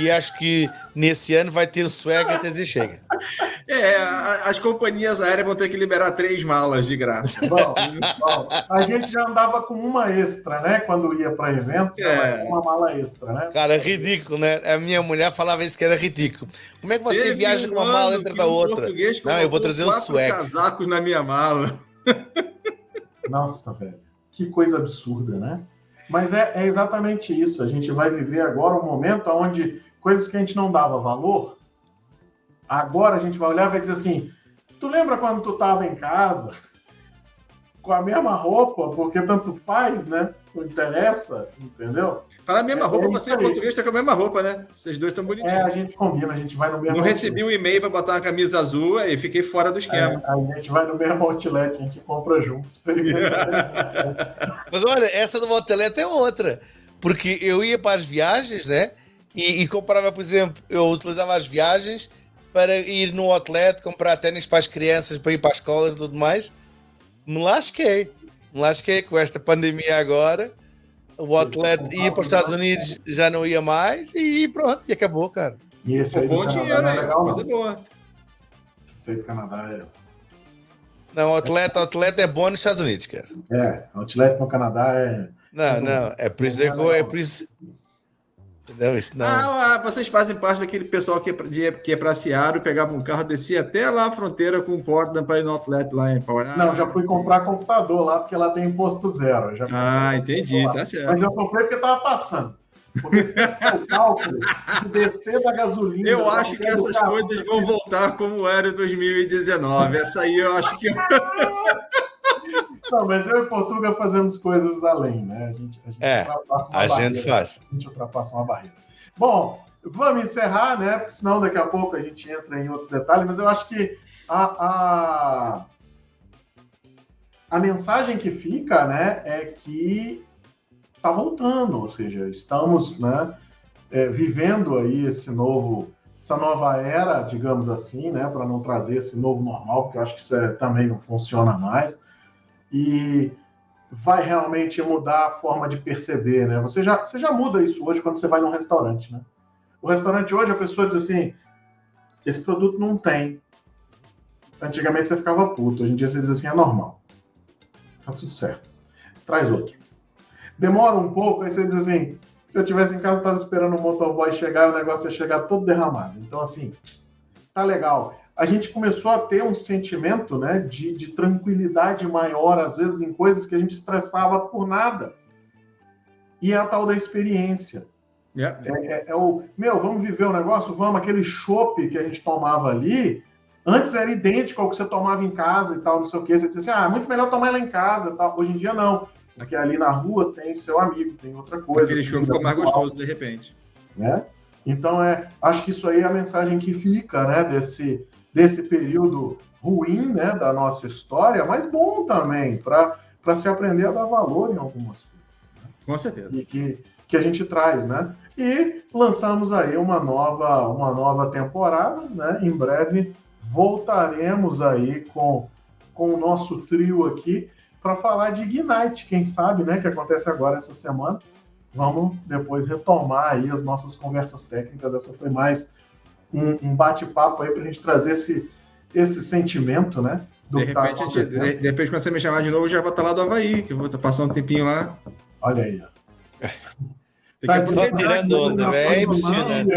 Speaker 2: E acho que nesse ano vai ter swag até dizer chega.
Speaker 3: É, as companhias aéreas vão ter que liberar três malas de graça. Bom,
Speaker 1: bom, a gente já andava com uma extra, né? Quando ia para evento, é. uma mala extra, né?
Speaker 2: Cara, ridículo, né? A minha mulher falava isso que era ridículo. Como é que você Teve viaja com uma mala dentro da outra? Não, eu vou trazer o swag.
Speaker 3: casacos na minha mala.
Speaker 1: Nossa, velho. Que coisa absurda, né? Mas é, é, exatamente isso. A gente vai viver agora um momento onde coisas que a gente não dava valor, agora a gente vai olhar e vai dizer assim: tu lembra quando tu estava em casa com a mesma roupa, porque tanto faz, né? Não interessa, entendeu?
Speaker 3: Fala a mesma é, roupa, é você em português tá com a mesma roupa, né? Vocês dois estão bonitinhos. É,
Speaker 1: a gente combina, a gente vai no mesmo.
Speaker 3: Não recebi um e-mail para botar uma camisa azul e fiquei fora do esquema.
Speaker 1: É, a gente vai no mesmo outlet, a gente compra juntos. [LAUGHS]
Speaker 2: Mas olha, essa do outlet é outra. Porque eu ia para as viagens, né? E, e comprava, por exemplo, eu utilizava as viagens para ir no outlet, comprar tênis para as crianças, para ir para a escola e tudo mais me lasquei. Me lasquei com esta pandemia agora. O atleta ir para os Estados Unidos já não ia mais e pronto, e acabou, cara.
Speaker 1: E esse aí
Speaker 3: bom dinheiro, é legal, coisa boa.
Speaker 1: Esse aí do Canadá é.
Speaker 2: Não, o atleta, o atleta é bom nos Estados Unidos, cara.
Speaker 1: É, o atleta no Canadá é.
Speaker 2: Não, não, é por isso, é, é por isso,
Speaker 3: Entendeu? Isso não. Ah, ah, vocês fazem parte daquele pessoal que é, que é para Seattle, pegava um carro, descia até lá a fronteira com o Portland para ir no outlet lá em Power.
Speaker 1: Ah, não, já fui comprar computador lá, porque lá tem imposto zero. Já
Speaker 3: ah, entendi, tá certo.
Speaker 1: Mas eu comprei porque estava passando. Porque se o cálculo de descer da gasolina.
Speaker 3: Eu acho que essas carro, coisas vão voltar como era em 2019. Essa aí eu acho que. [LAUGHS]
Speaker 1: Não, mas eu e Portugal fazemos coisas além, né? A gente,
Speaker 2: a gente é, ultrapassa uma a barreira, gente faz.
Speaker 1: A gente ultrapassa uma barreira. Bom, vamos encerrar, né? Porque senão daqui a pouco a gente entra em outros detalhes, mas eu acho que a, a, a mensagem que fica, né, é que está voltando, ou seja, estamos, né, é, vivendo aí esse novo essa nova era, digamos assim, né, para não trazer esse novo normal, porque eu acho que isso é, também não funciona mais e vai realmente mudar a forma de perceber, né? Você já, você já muda isso hoje quando você vai num restaurante, né? O restaurante hoje a pessoa diz assim: esse produto não tem. Antigamente você ficava puto, hoje em dia você diz assim: é normal. Tá tudo certo. Traz outro. Demora um pouco, aí você diz assim: se eu tivesse em casa, estava esperando o motoboy chegar e o negócio ia chegar todo derramado. Então, assim, tá legal a gente começou a ter um sentimento né, de, de tranquilidade maior, às vezes, em coisas que a gente estressava por nada. E é a tal da experiência. Yeah. É, é, é, o, meu, vamos viver o um negócio? Vamos, aquele chopp que a gente tomava ali, antes era idêntico ao que você tomava em casa e tal, não sei o quê. Você dizia assim, ah, muito melhor tomar lá em casa tal. Hoje em dia, não. Porque ali na rua tem seu amigo, tem outra coisa.
Speaker 3: Aquele chopp ficou mais gostoso, de repente.
Speaker 1: Né? Então, é, acho que isso aí é a mensagem que fica, né, desse, desse período ruim né, da nossa história, mas bom também, para se aprender a dar valor em algumas coisas.
Speaker 3: Né? Com certeza.
Speaker 1: E que, que a gente traz, né? E lançamos aí uma nova, uma nova temporada, né? Em breve voltaremos aí com, com o nosso trio aqui para falar de Ignite, quem sabe, né? Que acontece agora essa semana. Vamos depois retomar aí as nossas conversas técnicas. Essa foi mais um, um bate-papo aí para a gente trazer esse, esse sentimento, né?
Speaker 3: de, tá repente, tá de, de, repente, quando você me chamar de novo, eu já vou estar lá do Havaí, que eu vou estar passando um tempinho lá.
Speaker 1: Olha aí, ó. [LAUGHS]
Speaker 2: Tá só tirando onda, velho. É impressionante.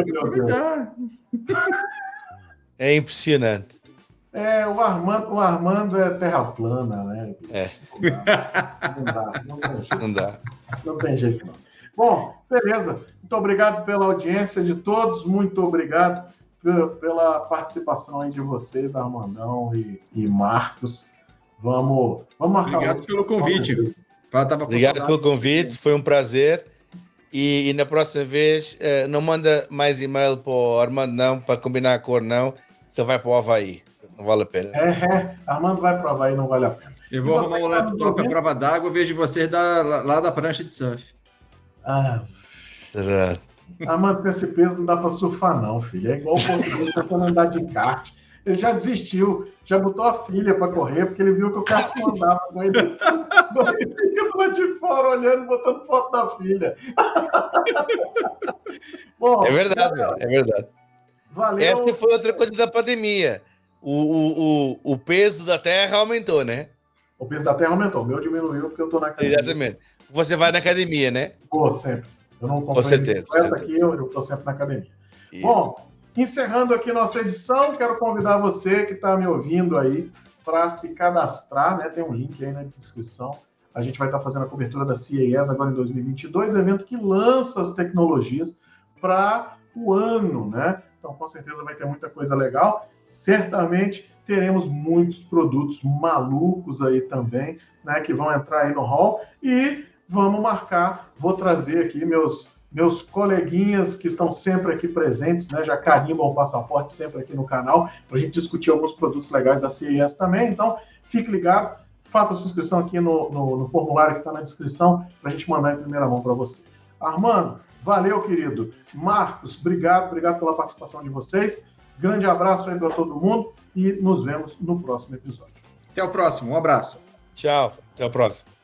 Speaker 2: É impressionante.
Speaker 1: É, o Armando, o Armando é terra plana, né?
Speaker 2: É.
Speaker 1: Não dá, não tem jeito. Não dá. Não tem jeito, não. Bom, beleza. Muito obrigado pela audiência de todos. Muito obrigado pela participação aí de vocês, Armandão e, e Marcos. Vamos, vamos
Speaker 3: marcar. Obrigado pelo convite.
Speaker 2: Obrigado pelo convite, foi um prazer. E, e na próxima vez, uh, não manda mais e-mail para o Armando, não, para combinar a cor, não. Você vai para o Havaí. não vale a pena.
Speaker 1: É, é, Armando vai provar e não vale a pena.
Speaker 3: Eu vou arrumar um laptop à prova d'água vejo vocês da, lá da prancha de surf.
Speaker 1: Ah. Será? Armando, com esse peso não dá para surfar, não, filho. É igual o português tentando andar de kart. Ele já desistiu, já botou a filha para correr, porque ele viu que o kart não andava com ele. Fica lá de fora olhando, botando foto da filha. [LAUGHS]
Speaker 2: Bom, é verdade, é verdade. Valeu. Essa foi outra coisa da pandemia. O, o, o, o peso da Terra aumentou, né?
Speaker 1: O peso da Terra aumentou. O meu diminuiu porque eu estou na academia.
Speaker 2: Exatamente. Você vai na academia, né?
Speaker 1: Pô, sempre. Eu não comprei com certeza, com certeza. aqui, eu estou sempre na academia. Isso. Bom, encerrando aqui nossa edição, quero convidar você que está me ouvindo aí para se cadastrar, né? Tem um link aí na descrição. A gente vai estar tá fazendo a cobertura da CES agora em 2022, evento que lança as tecnologias para o ano, né? Então, com certeza vai ter muita coisa legal. Certamente teremos muitos produtos malucos aí também, né? Que vão entrar aí no hall e vamos marcar. Vou trazer aqui meus meus coleguinhas que estão sempre aqui presentes, né? Já carimbam o passaporte sempre aqui no canal para a gente discutir alguns produtos legais da CES também. Então, fique ligado, faça a sua inscrição aqui no, no, no formulário que está na descrição para a gente mandar em primeira mão para você. Armando, Valeu, querido. Marcos, obrigado, obrigado pela participação de vocês. Grande abraço aí para todo mundo e nos vemos no próximo episódio.
Speaker 3: Até o próximo, um abraço.
Speaker 2: Tchau, até o próximo.